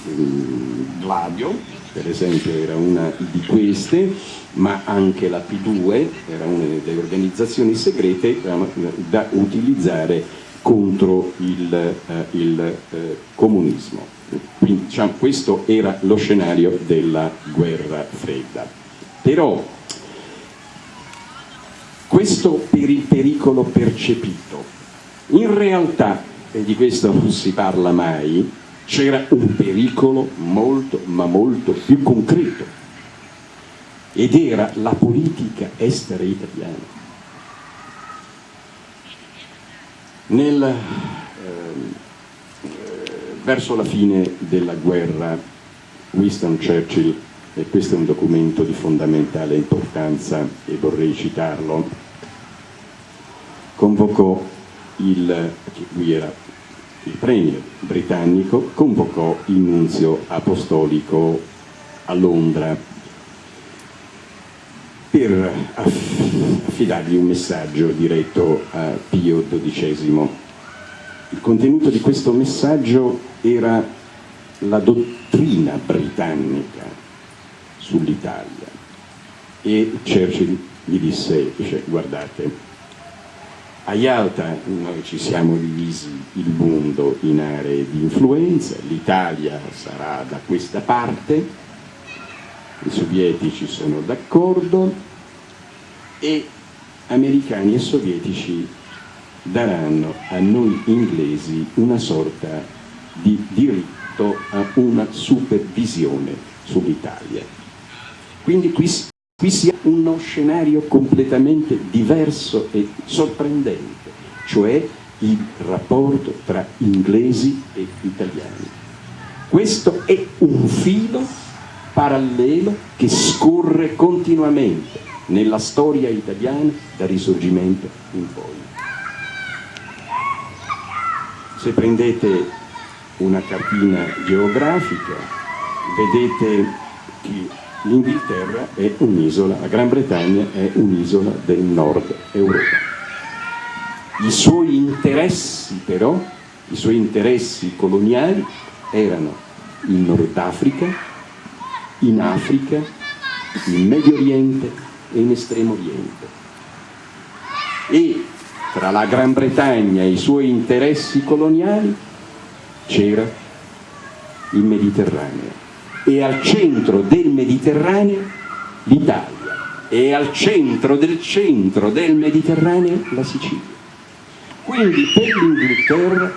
Gladio per esempio era una di queste, ma anche la P2 era una delle organizzazioni segrete da utilizzare contro il, eh, il eh, comunismo. Quindi diciamo, questo era lo scenario della guerra fredda. Però questo per il pericolo percepito, in realtà, e di questo non si parla mai, c'era un pericolo molto ma molto più concreto ed era la politica estera italiana. Nel verso la fine della guerra Winston Churchill, e questo è un documento di fondamentale importanza e vorrei citarlo, convocò il, lui era il premier britannico, convocò il nunzio apostolico a Londra per affidargli un messaggio diretto a Pio XII. Il contenuto di questo messaggio era la dottrina britannica sull'Italia. E Churchill gli disse, dice, guardate, a Yalta noi ci siamo divisi il mondo in aree di influenza, l'Italia sarà da questa parte, i sovietici sono d'accordo e americani e sovietici daranno a noi inglesi una sorta di diritto a una supervisione sull'Italia. Quindi qui, qui si ha uno scenario completamente diverso e sorprendente, cioè il rapporto tra inglesi e italiani. Questo è un filo parallelo che scorre continuamente nella storia italiana dal risorgimento in poi. Se prendete una cartina geografica, vedete che l'Inghilterra è un'isola, la Gran Bretagna è un'isola del nord Europa. I suoi interessi però, i suoi interessi coloniali erano in Nord Africa, in Africa, in Medio Oriente e in Estremo Oriente. E tra la Gran Bretagna e i suoi interessi coloniali c'era il Mediterraneo e al centro del Mediterraneo l'Italia e al centro del centro del Mediterraneo la Sicilia. Quindi per l'Inghilterra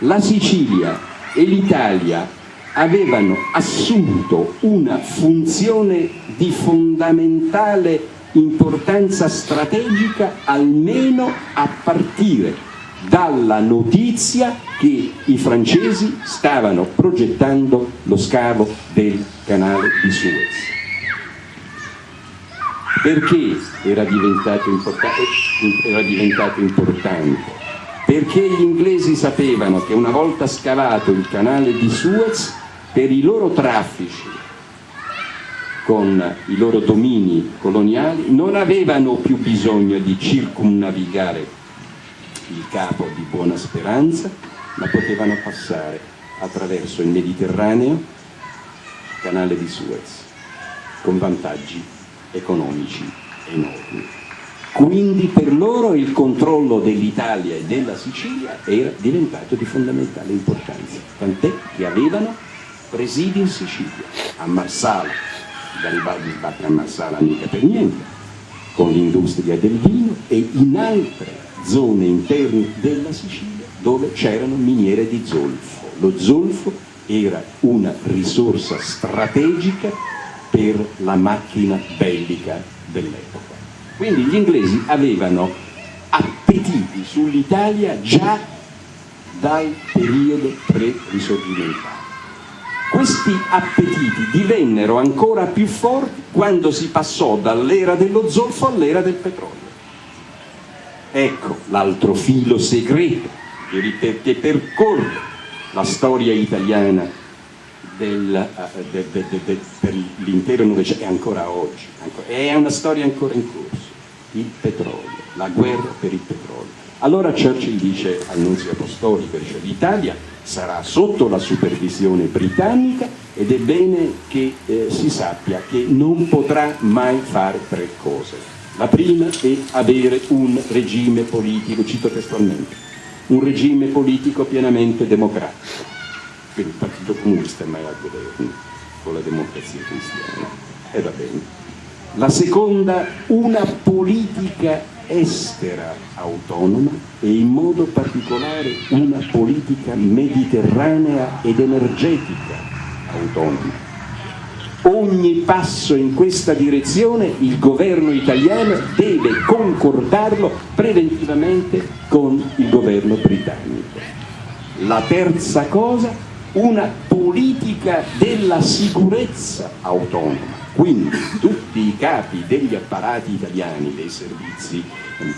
la Sicilia e l'Italia avevano assunto una funzione di fondamentale importanza strategica almeno a partire dalla notizia che i francesi stavano progettando lo scavo del canale di Suez. Perché era diventato, era diventato importante? Perché gli inglesi sapevano che una volta scavato il canale di Suez, per i loro traffici con i loro domini coloniali non avevano più bisogno di circumnavigare il capo di Buona Speranza, ma potevano passare attraverso il Mediterraneo, canale di Suez, con vantaggi economici enormi. Quindi per loro il controllo dell'Italia e della Sicilia era diventato di fondamentale importanza, tant'è che avevano presidi in Sicilia, a Marsala, Garibaldi sbatte a Marsala mica per niente, con l'industria del vino e in altre zone interne della Sicilia dove c'erano miniere di zolfo. Lo zolfo era una risorsa strategica per la macchina bellica dell'epoca. Quindi gli inglesi avevano appetiti sull'Italia già dal periodo pre-risorgimentale. Questi appetiti divennero ancora più forti quando si passò dall'era dello zolfo all'era del petrolio. Ecco l'altro filo segreto che percorre la storia italiana del, uh, de, de, de, per l'intero Novecento e ancora oggi. È una storia ancora in corso. Il petrolio, la guerra per il petrolio. Allora Churchill dice al nunzio apostolico, dice l'Italia sarà sotto la supervisione britannica ed è bene che eh, si sappia che non potrà mai fare tre cose. La prima è avere un regime politico, cito testualmente, un regime politico pienamente democratico, quindi il Partito Comunista è mai al governo con la democrazia cristiana, e va bene. La seconda, una politica estera autonoma e in modo particolare una politica mediterranea ed energetica autonoma. Ogni passo in questa direzione il governo italiano deve concordarlo preventivamente con il governo britannico. La terza cosa, una politica della sicurezza autonoma quindi tutti i capi degli apparati italiani, dei servizi,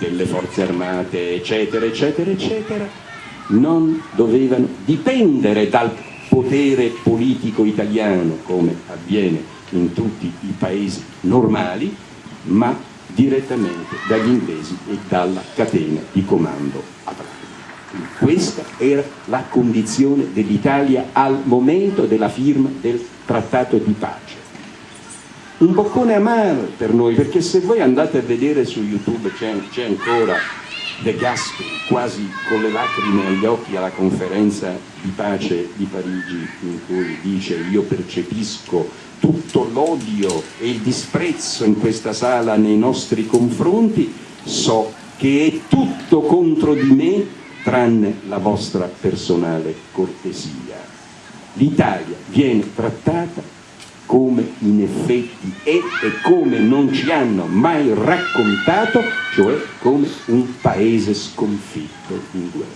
delle forze armate, eccetera, eccetera, eccetera, non dovevano dipendere dal potere politico italiano, come avviene in tutti i paesi normali, ma direttamente dagli inglesi e dalla catena di comando atlanta. Questa era la condizione dell'Italia al momento della firma del trattato di pace un boccone amaro per noi, perché se voi andate a vedere su YouTube c'è ancora De Gasperi, quasi con le lacrime agli occhi alla conferenza di pace di Parigi, in cui dice io percepisco tutto l'odio e il disprezzo in questa sala nei nostri confronti, so che è tutto contro di me tranne la vostra personale cortesia. L'Italia viene trattata come in effetti è e come non ci hanno mai raccontato, cioè come un paese sconfitto in guerra,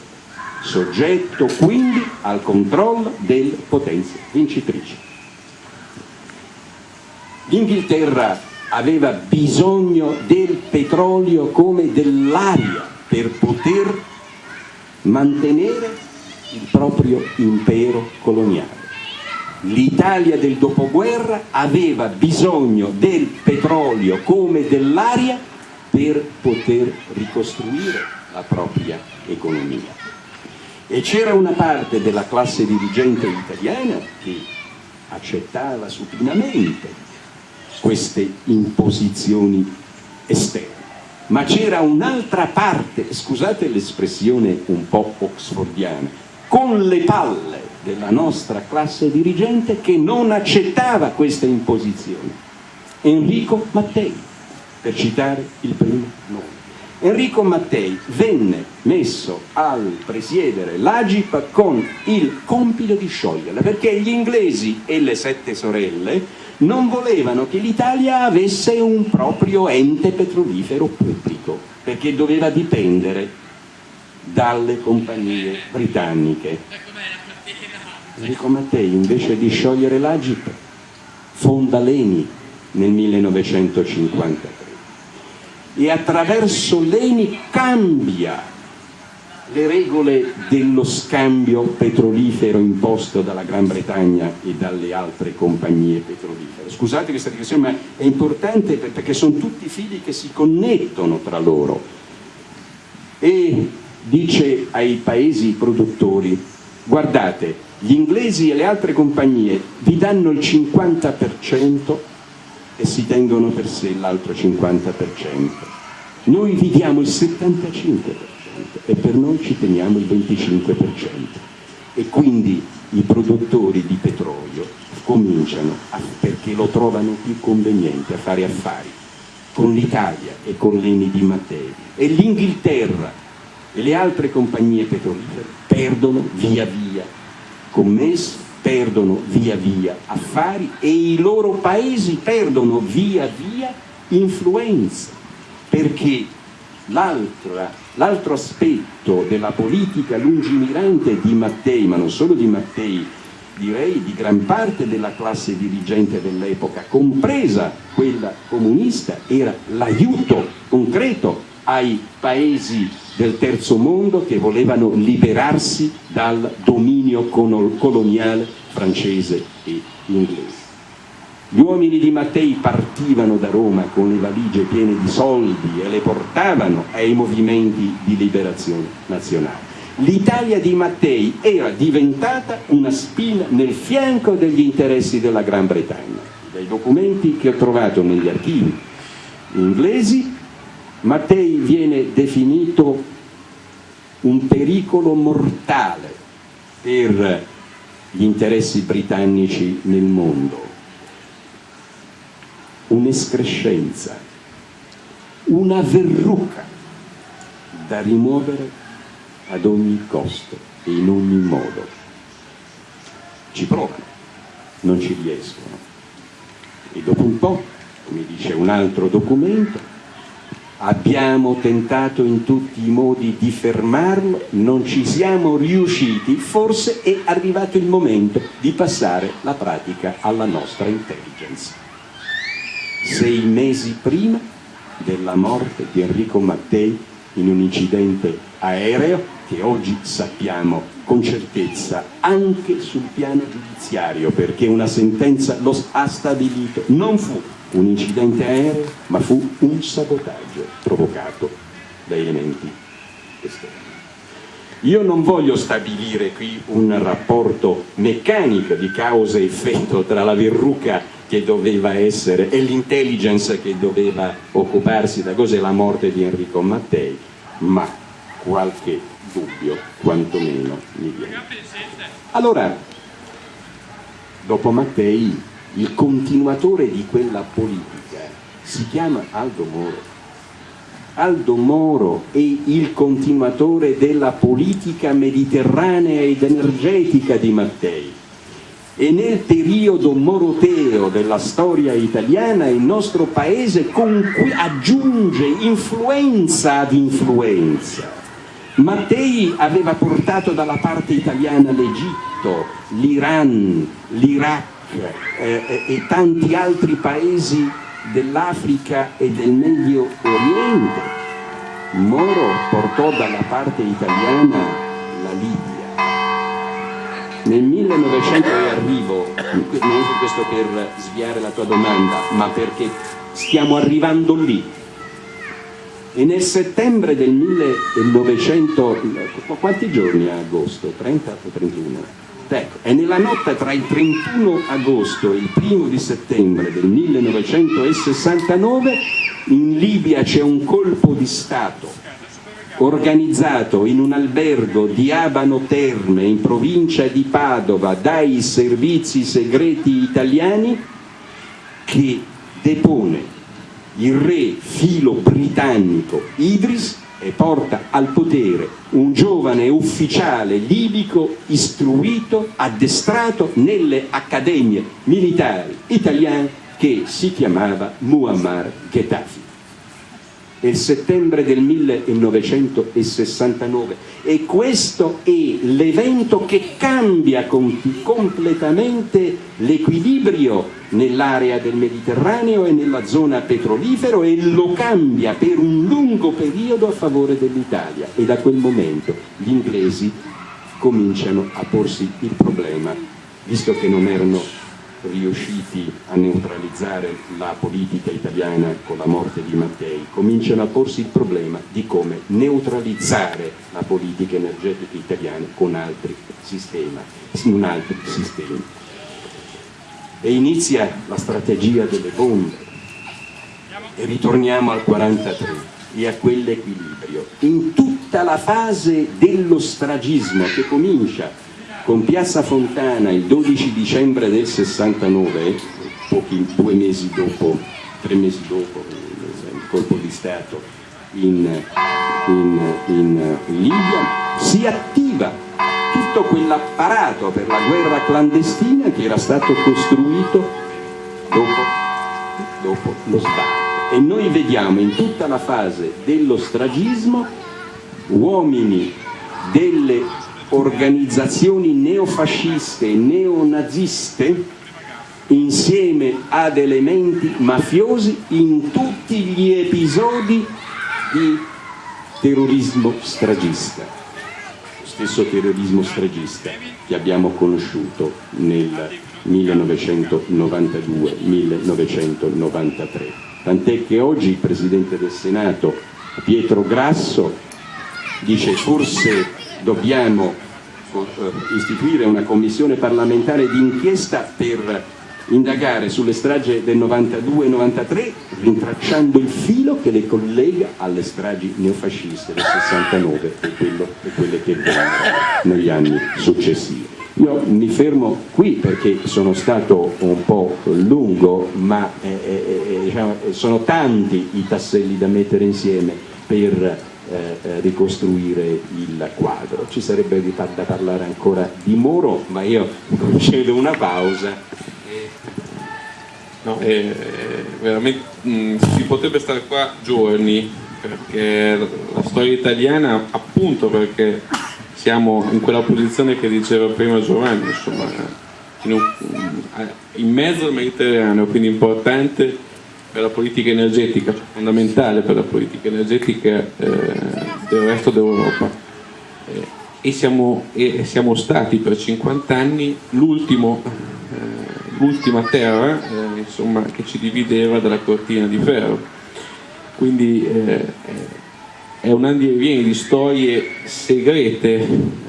soggetto quindi al controllo delle potenze vincitrici. L'Inghilterra aveva bisogno del petrolio come dell'aria per poter mantenere il proprio impero coloniale l'Italia del dopoguerra aveva bisogno del petrolio come dell'aria per poter ricostruire la propria economia. E c'era una parte della classe dirigente italiana che accettava supinamente queste imposizioni esterne. Ma c'era un'altra parte, scusate l'espressione un po' oxfordiana, con le palle della nostra classe dirigente che non accettava questa imposizione. Enrico Mattei, per citare il primo nome. Enrico Mattei venne messo al presiedere l'Agip con il compito di scioglierla, perché gli inglesi e le sette sorelle non volevano che l'Italia avesse un proprio ente petrolifero pubblico, perché doveva dipendere dalle compagnie britanniche. Enrico Mattei invece di sciogliere l'Agip fonda l'ENI nel 1953 e attraverso l'ENI cambia le regole dello scambio petrolifero imposto dalla Gran Bretagna e dalle altre compagnie petrolifere. Scusate questa digressione, ma è importante perché sono tutti fili che si connettono tra loro. E dice ai paesi produttori, guardate, gli inglesi e le altre compagnie vi danno il 50% e si tengono per sé l'altro 50%. Noi vi diamo il 75% e per noi ci teniamo il 25% e quindi i produttori di petrolio cominciano, a, perché lo trovano più conveniente, a fare affari con l'Italia e con l'Eni di Mattei e l'Inghilterra e le altre compagnie petrolifere perdono via via commessi, perdono via via affari e i loro paesi perdono via via influenza. Perché l'altro aspetto della politica lungimirante di Mattei, ma non solo di Mattei, direi di gran parte della classe dirigente dell'epoca, compresa quella comunista, era l'aiuto concreto ai paesi del terzo mondo che volevano liberarsi dal dominio coloniale francese e inglese. Gli uomini di Mattei partivano da Roma con le valigie piene di soldi e le portavano ai movimenti di liberazione nazionale. L'Italia di Mattei era diventata una spina nel fianco degli interessi della Gran Bretagna. Dai documenti che ho trovato negli archivi inglesi, Mattei viene definito un pericolo mortale per gli interessi britannici nel mondo un'escrescenza, una verruca da rimuovere ad ogni costo e in ogni modo. Ci provano, non ci riescono. E dopo un po', come dice un altro documento, abbiamo tentato in tutti i modi di fermarlo, non ci siamo riusciti, forse è arrivato il momento di passare la pratica alla nostra intelligence sei mesi prima della morte di Enrico Mattei in un incidente aereo che oggi sappiamo con certezza anche sul piano giudiziario perché una sentenza lo ha stabilito, non fu un incidente aereo ma fu un sabotaggio provocato da elementi esterni. Io non voglio stabilire qui un rapporto meccanico di causa e effetto tra la verruca che doveva essere e l'intelligence che doveva occuparsi da cos'è la morte di Enrico Mattei, ma qualche dubbio quantomeno mi viene. Allora, dopo Mattei, il continuatore di quella politica si chiama Aldo Moro. Aldo Moro è il continuatore della politica mediterranea ed energetica di Mattei e nel periodo moroteo della storia italiana il nostro paese aggiunge influenza ad influenza. Mattei aveva portato dalla parte italiana l'Egitto, l'Iran, l'Iraq eh, eh e tanti altri paesi dell'Africa e del Medio Oriente. Moro portò dalla parte italiana la Libia nel 1900 e arrivo, non questo per sviare la tua domanda, ma perché stiamo arrivando lì. E nel settembre del 1900, quanti giorni a agosto? 30 o 31? Ecco, e nella notte tra il 31 agosto e il 1 di settembre del 1969 in Libia c'è un colpo di Stato organizzato in un albergo di Abano Terme in provincia di Padova dai servizi segreti italiani che depone il re filo britannico Idris e porta al potere un giovane ufficiale libico istruito, addestrato nelle accademie militari italiane che si chiamava Muammar Gheddafi nel settembre del 1969 e questo è l'evento che cambia completamente l'equilibrio nell'area del Mediterraneo e nella zona petrolifero e lo cambia per un lungo periodo a favore dell'Italia. E da quel momento gli inglesi cominciano a porsi il problema visto che non erano riusciti a neutralizzare la politica italiana con la morte di Mattei, cominciano a porsi il problema di come neutralizzare la politica energetica italiana con altri sistemi. Un altro sistema. E inizia la strategia delle bombe. E ritorniamo al 43 e a quell'equilibrio. In tutta la fase dello stragismo che comincia con Piazza Fontana il 12 dicembre del 69, pochi, due mesi dopo, tre mesi dopo il colpo di Stato in, in, in Libia, si attiva tutto quell'apparato per la guerra clandestina che era stato costruito dopo, dopo lo sbarco. E noi vediamo in tutta la fase dello stragismo uomini delle organizzazioni neofasciste e neonaziste insieme ad elementi mafiosi in tutti gli episodi di terrorismo stragista, lo stesso terrorismo stragista che abbiamo conosciuto nel 1992-1993. Tant'è che oggi il Presidente del Senato Pietro Grasso dice forse dobbiamo istituire una commissione parlamentare d'inchiesta per indagare sulle stragi del 92-93 rintracciando il filo che le collega alle stragi neofasciste del 69 e, quello, e quelle che vennero negli anni successivi. Io mi fermo qui perché sono stato un po' lungo, ma eh, eh, eh diciamo, sono tanti i tasselli da mettere insieme per eh, eh, ricostruire il quadro. Ci sarebbe da parlare ancora di Moro, ma io concedo una pausa. No, eh, veramente mh, mm, si potrebbe stare qua giorni perché la storia italiana appunto perché siamo in quella posizione che diceva prima Giovanni insomma in, un, in mezzo al Mediterraneo quindi importante per la politica energetica, fondamentale per la politica energetica eh, del resto d'Europa. Eh, e, siamo, e, siamo, stati per 50 anni l'ultima eh, terra eh, insomma, che ci divideva dalla cortina di ferro. Quindi eh, è un anno e vieni di storie segrete,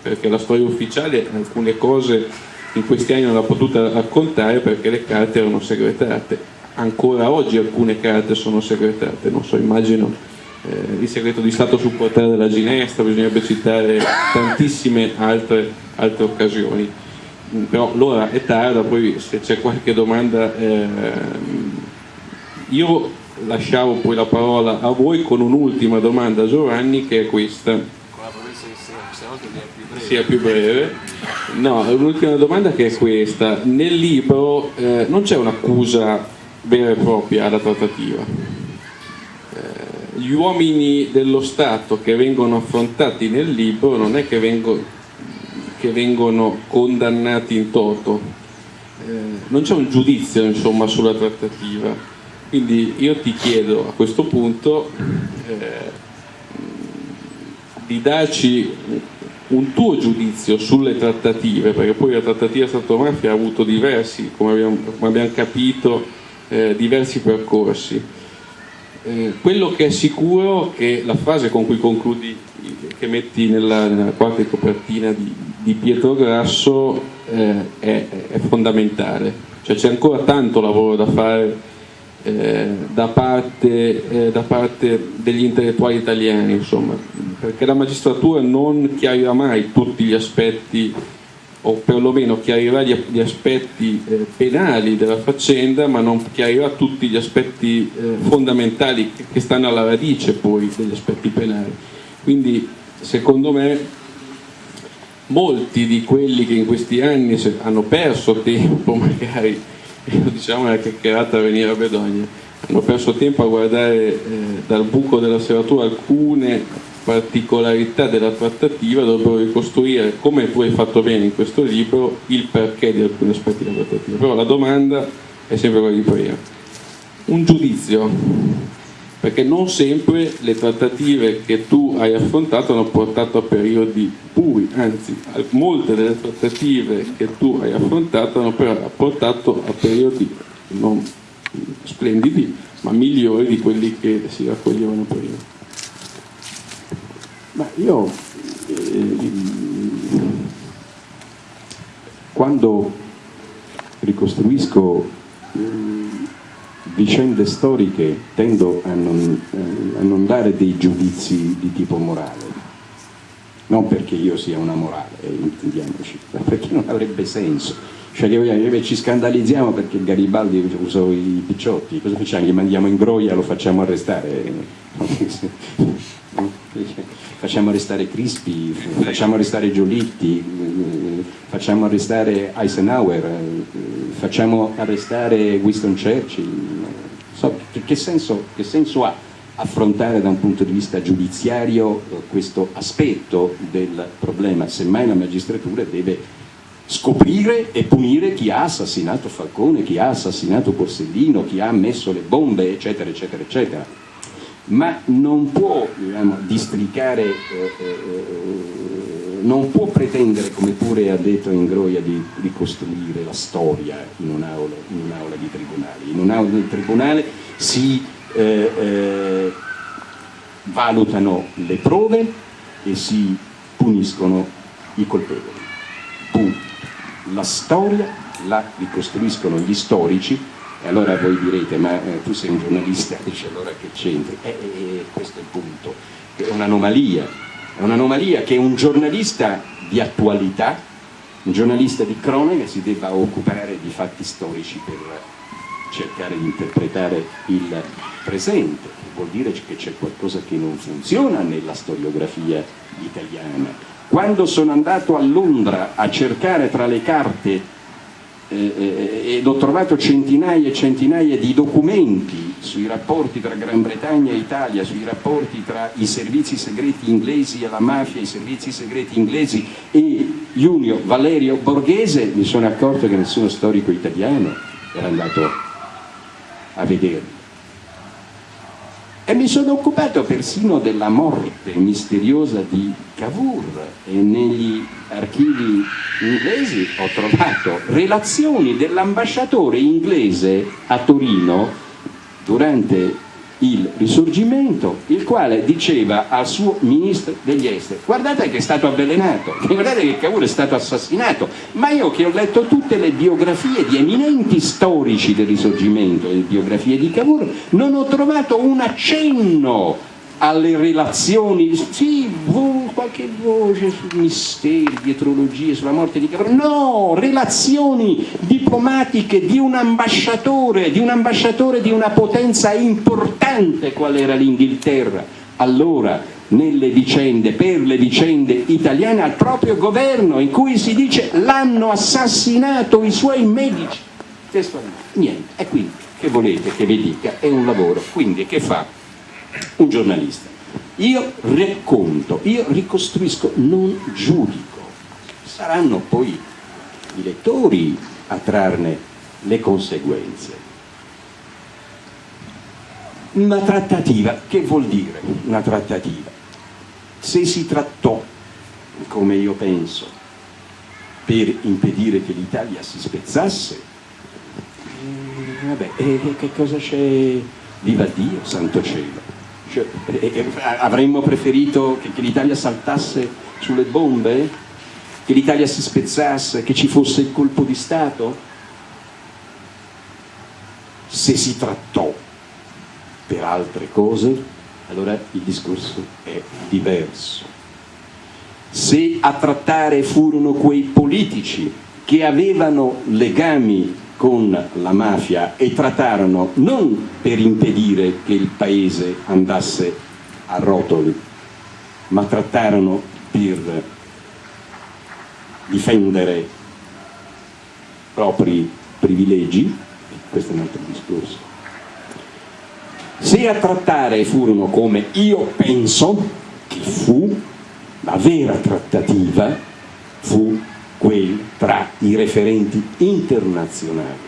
perché la storia ufficiale alcune cose in questi anni non l'ha potuta raccontare perché le carte erano segretate ancora oggi alcune carte sono segretate, non so, immagino eh, il segreto di Stato sul portale della Ginestra, bisognerebbe citare tantissime altre, altre occasioni, mm, però l'ora è tarda, poi se c'è qualche domanda eh, io lasciavo poi la parola a voi con un'ultima domanda Giovanni che è questa. Sia più breve. No, l'ultima domanda che è questa. Nel libro eh, non c'è un'accusa vera e propria alla trattativa. Eh, gli uomini dello Stato che vengono affrontati nel libro non è che, vengo, che vengono condannati in toto, eh, non c'è un giudizio insomma, sulla trattativa. Quindi io ti chiedo a questo punto eh, di darci un tuo giudizio sulle trattative, perché poi la trattativa Stato-mafia ha avuto diversi, come abbiamo, come abbiamo capito, eh, diversi percorsi. Eh, quello che è sicuro è che la frase con cui concludi, che metti nella, nella quarta copertina di, di Pietro Grasso eh, è, è, fondamentale, cioè c'è ancora tanto lavoro da fare eh, da parte, eh, da, parte, degli intellettuali italiani, insomma, perché la magistratura non chiarirà mai tutti gli aspetti o perlomeno chiarirà gli, gli aspetti eh, penali della faccenda, ma non chiarirà tutti gli aspetti eh, fondamentali che, che stanno alla radice poi degli aspetti penali. Quindi secondo me molti di quelli che in questi anni hanno perso tempo, magari, diciamo una chiacchierata a venire a Bedogna, hanno perso tempo a guardare eh, dal buco della serratura alcune particolarità della trattativa dovrebbero ricostruire, come tu hai fatto bene in questo libro, il perché di alcuni aspetti della trattativa. Però la domanda è sempre quella di prima. Un giudizio, perché non sempre le trattative che tu hai affrontato hanno portato a periodi bui, anzi molte delle trattative che tu hai affrontato hanno portato a periodi non splendidi, ma migliori di quelli che si raccoglievano prima. Ma io eh, quando ricostruisco eh, vicende storiche tendo a non, eh, a non, dare dei giudizi di tipo morale, non perché io sia una morale, eh, intendiamoci, ma perché non avrebbe senso. Cioè che ci scandalizziamo perché Garibaldi usò i picciotti, cosa facciamo? Gli mandiamo in groia, lo facciamo arrestare? facciamo arrestare Crispi, facciamo arrestare Giolitti, facciamo arrestare Eisenhower, facciamo arrestare Winston Churchill. So, che, senso, che senso ha affrontare da un punto di vista giudiziario questo aspetto del problema? Semmai la magistratura deve scoprire e punire chi ha assassinato Falcone, chi ha assassinato Borsellino, chi ha messo le bombe, eccetera, eccetera, eccetera ma non può diciamo, districare, eh, eh, non può pretendere, come pure ha detto Ingroia, di ricostruire la storia in un'aula, un'aula di tribunale. In un'aula di tribunale si eh, eh, valutano le prove e si puniscono i colpevoli. Punto. La storia la ricostruiscono gli storici allora voi direte, ma eh, tu sei un giornalista, dice allora che c'entri? Eh, eh, eh, questo è il punto, è un'anomalia, è un'anomalia che un giornalista di attualità, un giornalista di cronaca si debba occupare di fatti storici per cercare di interpretare il presente, vuol dire che c'è qualcosa che non funziona nella storiografia italiana. Quando sono andato a Londra a cercare tra le carte ed ho trovato centinaia e centinaia di documenti sui rapporti tra Gran Bretagna e Italia, sui rapporti tra i servizi segreti inglesi e la mafia, i servizi segreti inglesi e Junio Valerio Borghese, mi sono accorto che nessuno storico italiano era andato a vederli. E mi sono occupato persino della morte misteriosa di Cavour. E negli archivi inglesi ho trovato relazioni dell'ambasciatore inglese a Torino durante il risorgimento, il quale diceva al suo ministro degli esteri guardate che è stato avvelenato, guardate che Cavour è stato assassinato, ma io che ho letto tutte le biografie di eminenti storici del risorgimento, le biografie di Cavour, non ho trovato un accenno alle relazioni, sì, qualche voce su misteri, dietrologie, sulla morte di Cavour, no, relazioni diplomatiche di un ambasciatore, di un ambasciatore di una potenza importante qual era l'Inghilterra, allora nelle vicende, per le vicende italiane al proprio governo in cui si dice l'hanno assassinato i suoi medici, niente, e quindi che volete che vi dica, è un lavoro, quindi che fa? Un giornalista. Io racconto, io ricostruisco, non giudico. Saranno poi i lettori a trarne le conseguenze. Una trattativa, che vuol dire una trattativa? Se si trattò, come io penso, per impedire che l'Italia si spezzasse, eh, vabbè, e che cosa c'è? Viva Dio, santo cielo! Cioè, avremmo preferito che, che l'Italia saltasse sulle bombe? Che l'Italia si spezzasse? Che ci fosse il colpo di Stato? Se si trattò per altre cose, allora il discorso è diverso. se a trattare furono quei politici che avevano legami con la mafia e trattarono non per impedire che il paese andasse a rotoli, ma trattarono per difendere propri privilegi, questo è un altro discorso. Se a trattare furono come io penso che fu, la vera trattativa fu quella tra i referenti internazionali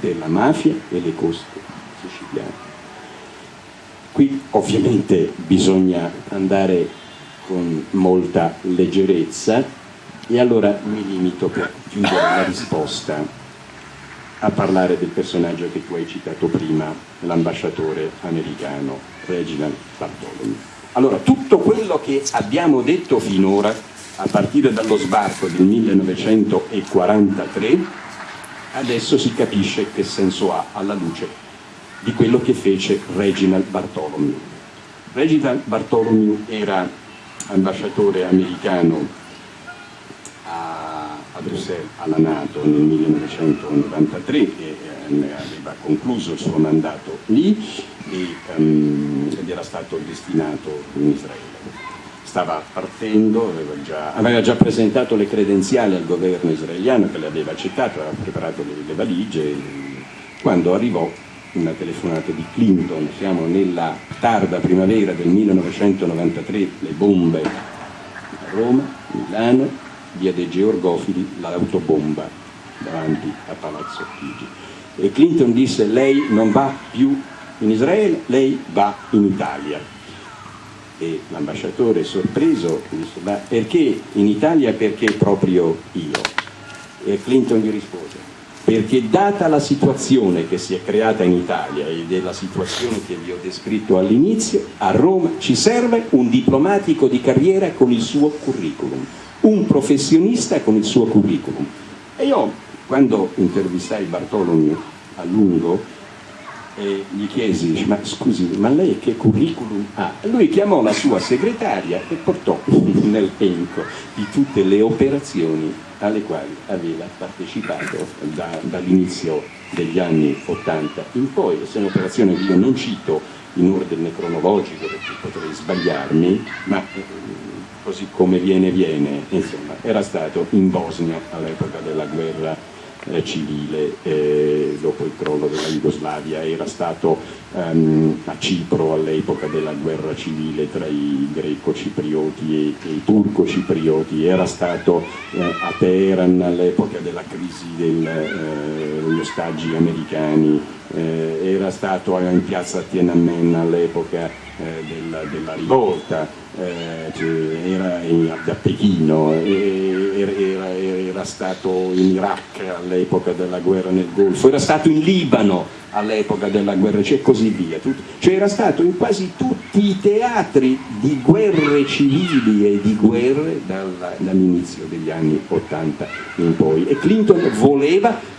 della mafia e le coste siciliane. Qui ovviamente bisogna andare con molta leggerezza e allora mi limito per chiudere la risposta a parlare del personaggio che tu hai citato prima, l'ambasciatore americano Reginald Bartholomew. Allora, tutto quello che abbiamo detto finora, a partire dallo sbarco del 1943, adesso si capisce che senso ha alla luce di quello che fece Reginald Bartholomew. Reginald Bartholomew era ambasciatore americano a Bruxelles alla Nato nel 1993 e eh, aveva concluso il suo mandato lì e, um, ed era stato destinato in Israele. Stava partendo, aveva già, aveva già, presentato le credenziali al governo israeliano che le aveva accettato, aveva preparato le, le valigie, quando arrivò una telefonata di Clinton, siamo nella tarda primavera del 1993, le bombe a Roma, Milano, via dei Georgofili l'autobomba davanti a Palazzo Chigi. E Clinton disse lei non va più in Israele, lei va in Italia. E l'ambasciatore sorpreso disse ma perché in Italia perché proprio io? E Clinton gli rispose perché data la situazione che si è creata in Italia ed è la situazione che vi ho descritto all'inizio, a Roma ci serve un diplomatico di carriera con il suo curriculum un professionista con il suo curriculum. E io quando intervistai Bartolomeo a lungo eh, gli chiesi, ma scusi, ma lei che curriculum ha? Lui chiamò la sua segretaria e portò nell'elenco di tutte le operazioni alle quali aveva partecipato da, dall'inizio degli anni 80 in poi. Sono operazioni che io non cito in ordine cronologico perché potrei sbagliarmi, ma eh, così come viene viene, insomma, era stato in Bosnia all'epoca della guerra eh, civile eh, dopo il crollo della Jugoslavia, era stato ehm, a Cipro all'epoca della guerra civile tra i greco-ciprioti e, e, i turco-ciprioti, era stato eh, a Teheran all'epoca della crisi degli eh, ostaggi americani, eh, era stato in piazza Tiananmen all'epoca eh, della, della rivolta, eh, era in, a Pechino, era, era, era, stato in Iraq all'epoca della guerra nel Golfo, era stato in Libano all'epoca della guerra e così via. Cioè era stato in quasi tutti i teatri di guerre civili e di guerre dall'inizio degli anni 80 in poi. E Clinton voleva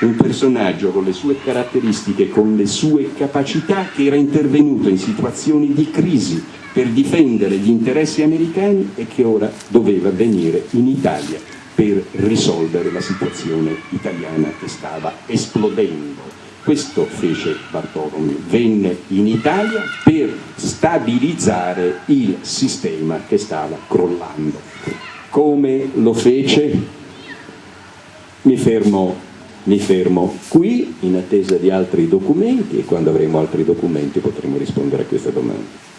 un personaggio con le sue caratteristiche, con le sue capacità che era intervenuto in situazioni di crisi per difendere gli interessi americani e che ora doveva venire in Italia per risolvere la situazione italiana che stava esplodendo. Questo fece Bartolomeo, venne in Italia per stabilizzare il sistema che stava crollando. Come lo fece? Mi fermo, mi fermo qui in attesa di altri documenti e quando avremo altri documenti potremo rispondere a questa domanda.